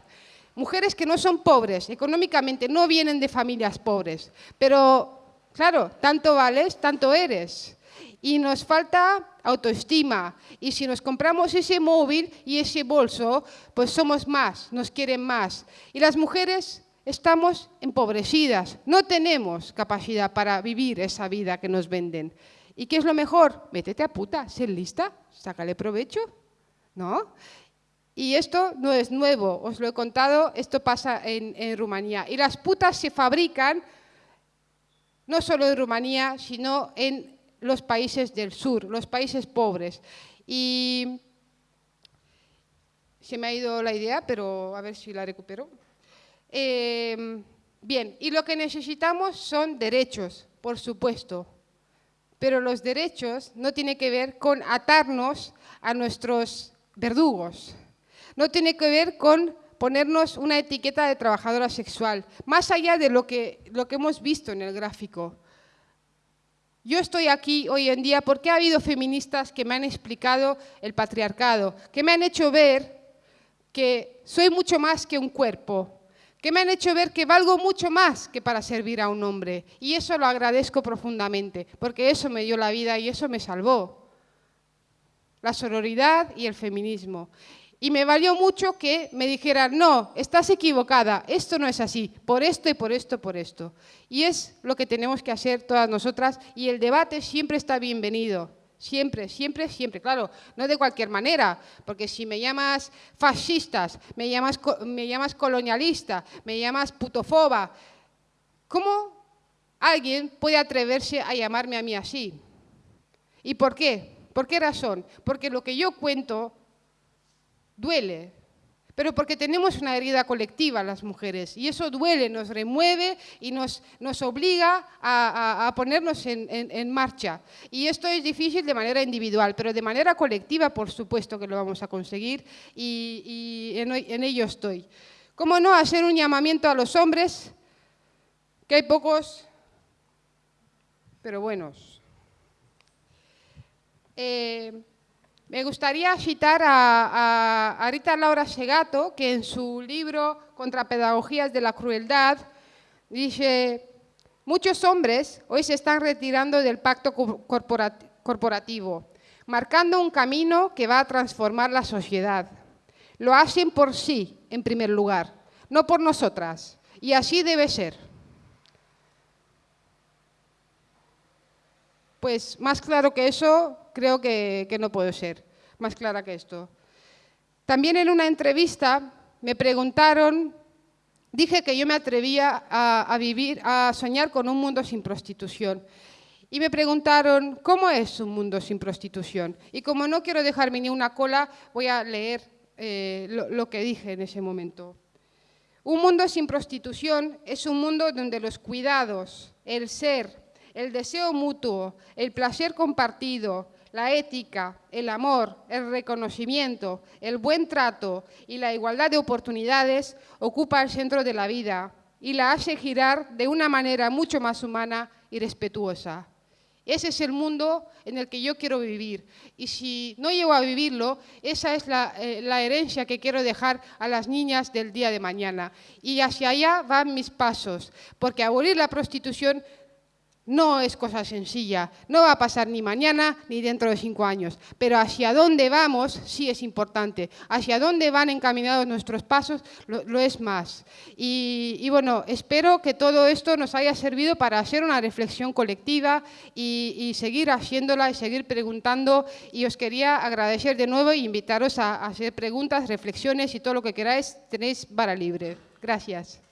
Speaker 2: Mujeres que no son pobres, económicamente no vienen de familias pobres, pero claro, tanto vales, tanto eres. Y nos falta autoestima. Y si nos compramos ese móvil y ese bolso, pues somos más, nos quieren más. Y las mujeres estamos empobrecidas, no tenemos capacidad para vivir esa vida que nos venden. ¿Y qué es lo mejor? Métete a puta, ser lista, sácale provecho, ¿no? Y esto no es nuevo, os lo he contado, esto pasa en, Rumanía. Y las putas se fabrican no solo en Rumanía, sino en los países del sur, los países pobres. Y se me ha ido la idea, pero a ver si la recupero. Eh, Bien, y lo que necesitamos son derechos, por supuesto, pero los derechos no tienen que ver con atarnos a nuestros verdugos, no tiene que ver con ponernos una etiqueta de trabajadora sexual, más allá de lo que, lo que hemos visto en el gráfico. Yo estoy aquí hoy en día porque ha habido feministas que me han explicado el patriarcado, que me han hecho ver que soy mucho más que un cuerpo, que me han hecho ver que valgo mucho más que para servir a un hombre. Y eso lo agradezco profundamente, porque eso me dio la vida y eso me salvó. La sororidad y el feminismo. Y me valió mucho que me dijeran, no, estás equivocada, esto no es así, por esto y por esto, por esto. Y es lo que tenemos que hacer todas nosotras y el debate siempre está bienvenido. Siempre, siempre, siempre. Claro, no de cualquier manera, porque si me llamas fascistas, me llamas, me llamas colonialista, me llamas putofoba, ¿cómo alguien puede atreverse a llamarme a mí así? ¿Y por qué? ¿Por qué razón? Porque lo que yo cuento duele, pero porque tenemos una herida colectiva las mujeres y eso duele, nos remueve y nos, nos obliga a, ponernos en, marcha. Y esto es difícil de manera individual, pero de manera colectiva por supuesto que lo vamos a conseguir y, en, en ello estoy. ¿Cómo no hacer un llamamiento a los hombres, que hay pocos, pero buenos? Eh, me gustaría citar a, Rita Laura Segato, que en su libro Contra Pedagogías de la Crueldad dice, muchos hombres hoy se están retirando del pacto corporativo, marcando un camino que va a transformar la sociedad. Lo hacen por sí, en primer lugar, no por nosotras, y así debe ser. Pues más claro que eso, creo que, no puedo ser más clara que esto. También en una entrevista me preguntaron, dije que yo me atrevía a, vivir, a soñar con un mundo sin prostitución. Y me preguntaron, ¿cómo es un mundo sin prostitución? Y como no quiero dejarme ni una cola, voy a leer eh, lo que dije en ese momento. Un mundo sin prostitución es un mundo donde los cuidados, el ser, el deseo mutuo, el placer compartido, la ética, el amor, el reconocimiento, el buen trato y la igualdad de oportunidades ocupa el centro de la vida y la hace girar de una manera mucho más humana y respetuosa. Ese es el mundo en el que yo quiero vivir. Y si no llego a vivirlo, esa es la, eh, herencia que quiero dejar a las niñas del día de mañana. Y hacia allá van mis pasos, porque abolir la prostitución no es cosa sencilla, no va a pasar ni mañana ni dentro de cinco años, pero hacia dónde vamos sí es importante, hacia dónde van encaminados nuestros pasos lo, es más. Y, bueno, espero que todo esto nos haya servido para hacer una reflexión colectiva y, seguir haciéndola y seguir preguntando y os quería agradecer de nuevo e invitaros a, a hacer preguntas, reflexiones y todo lo que queráis, tenéis vara libre. Gracias.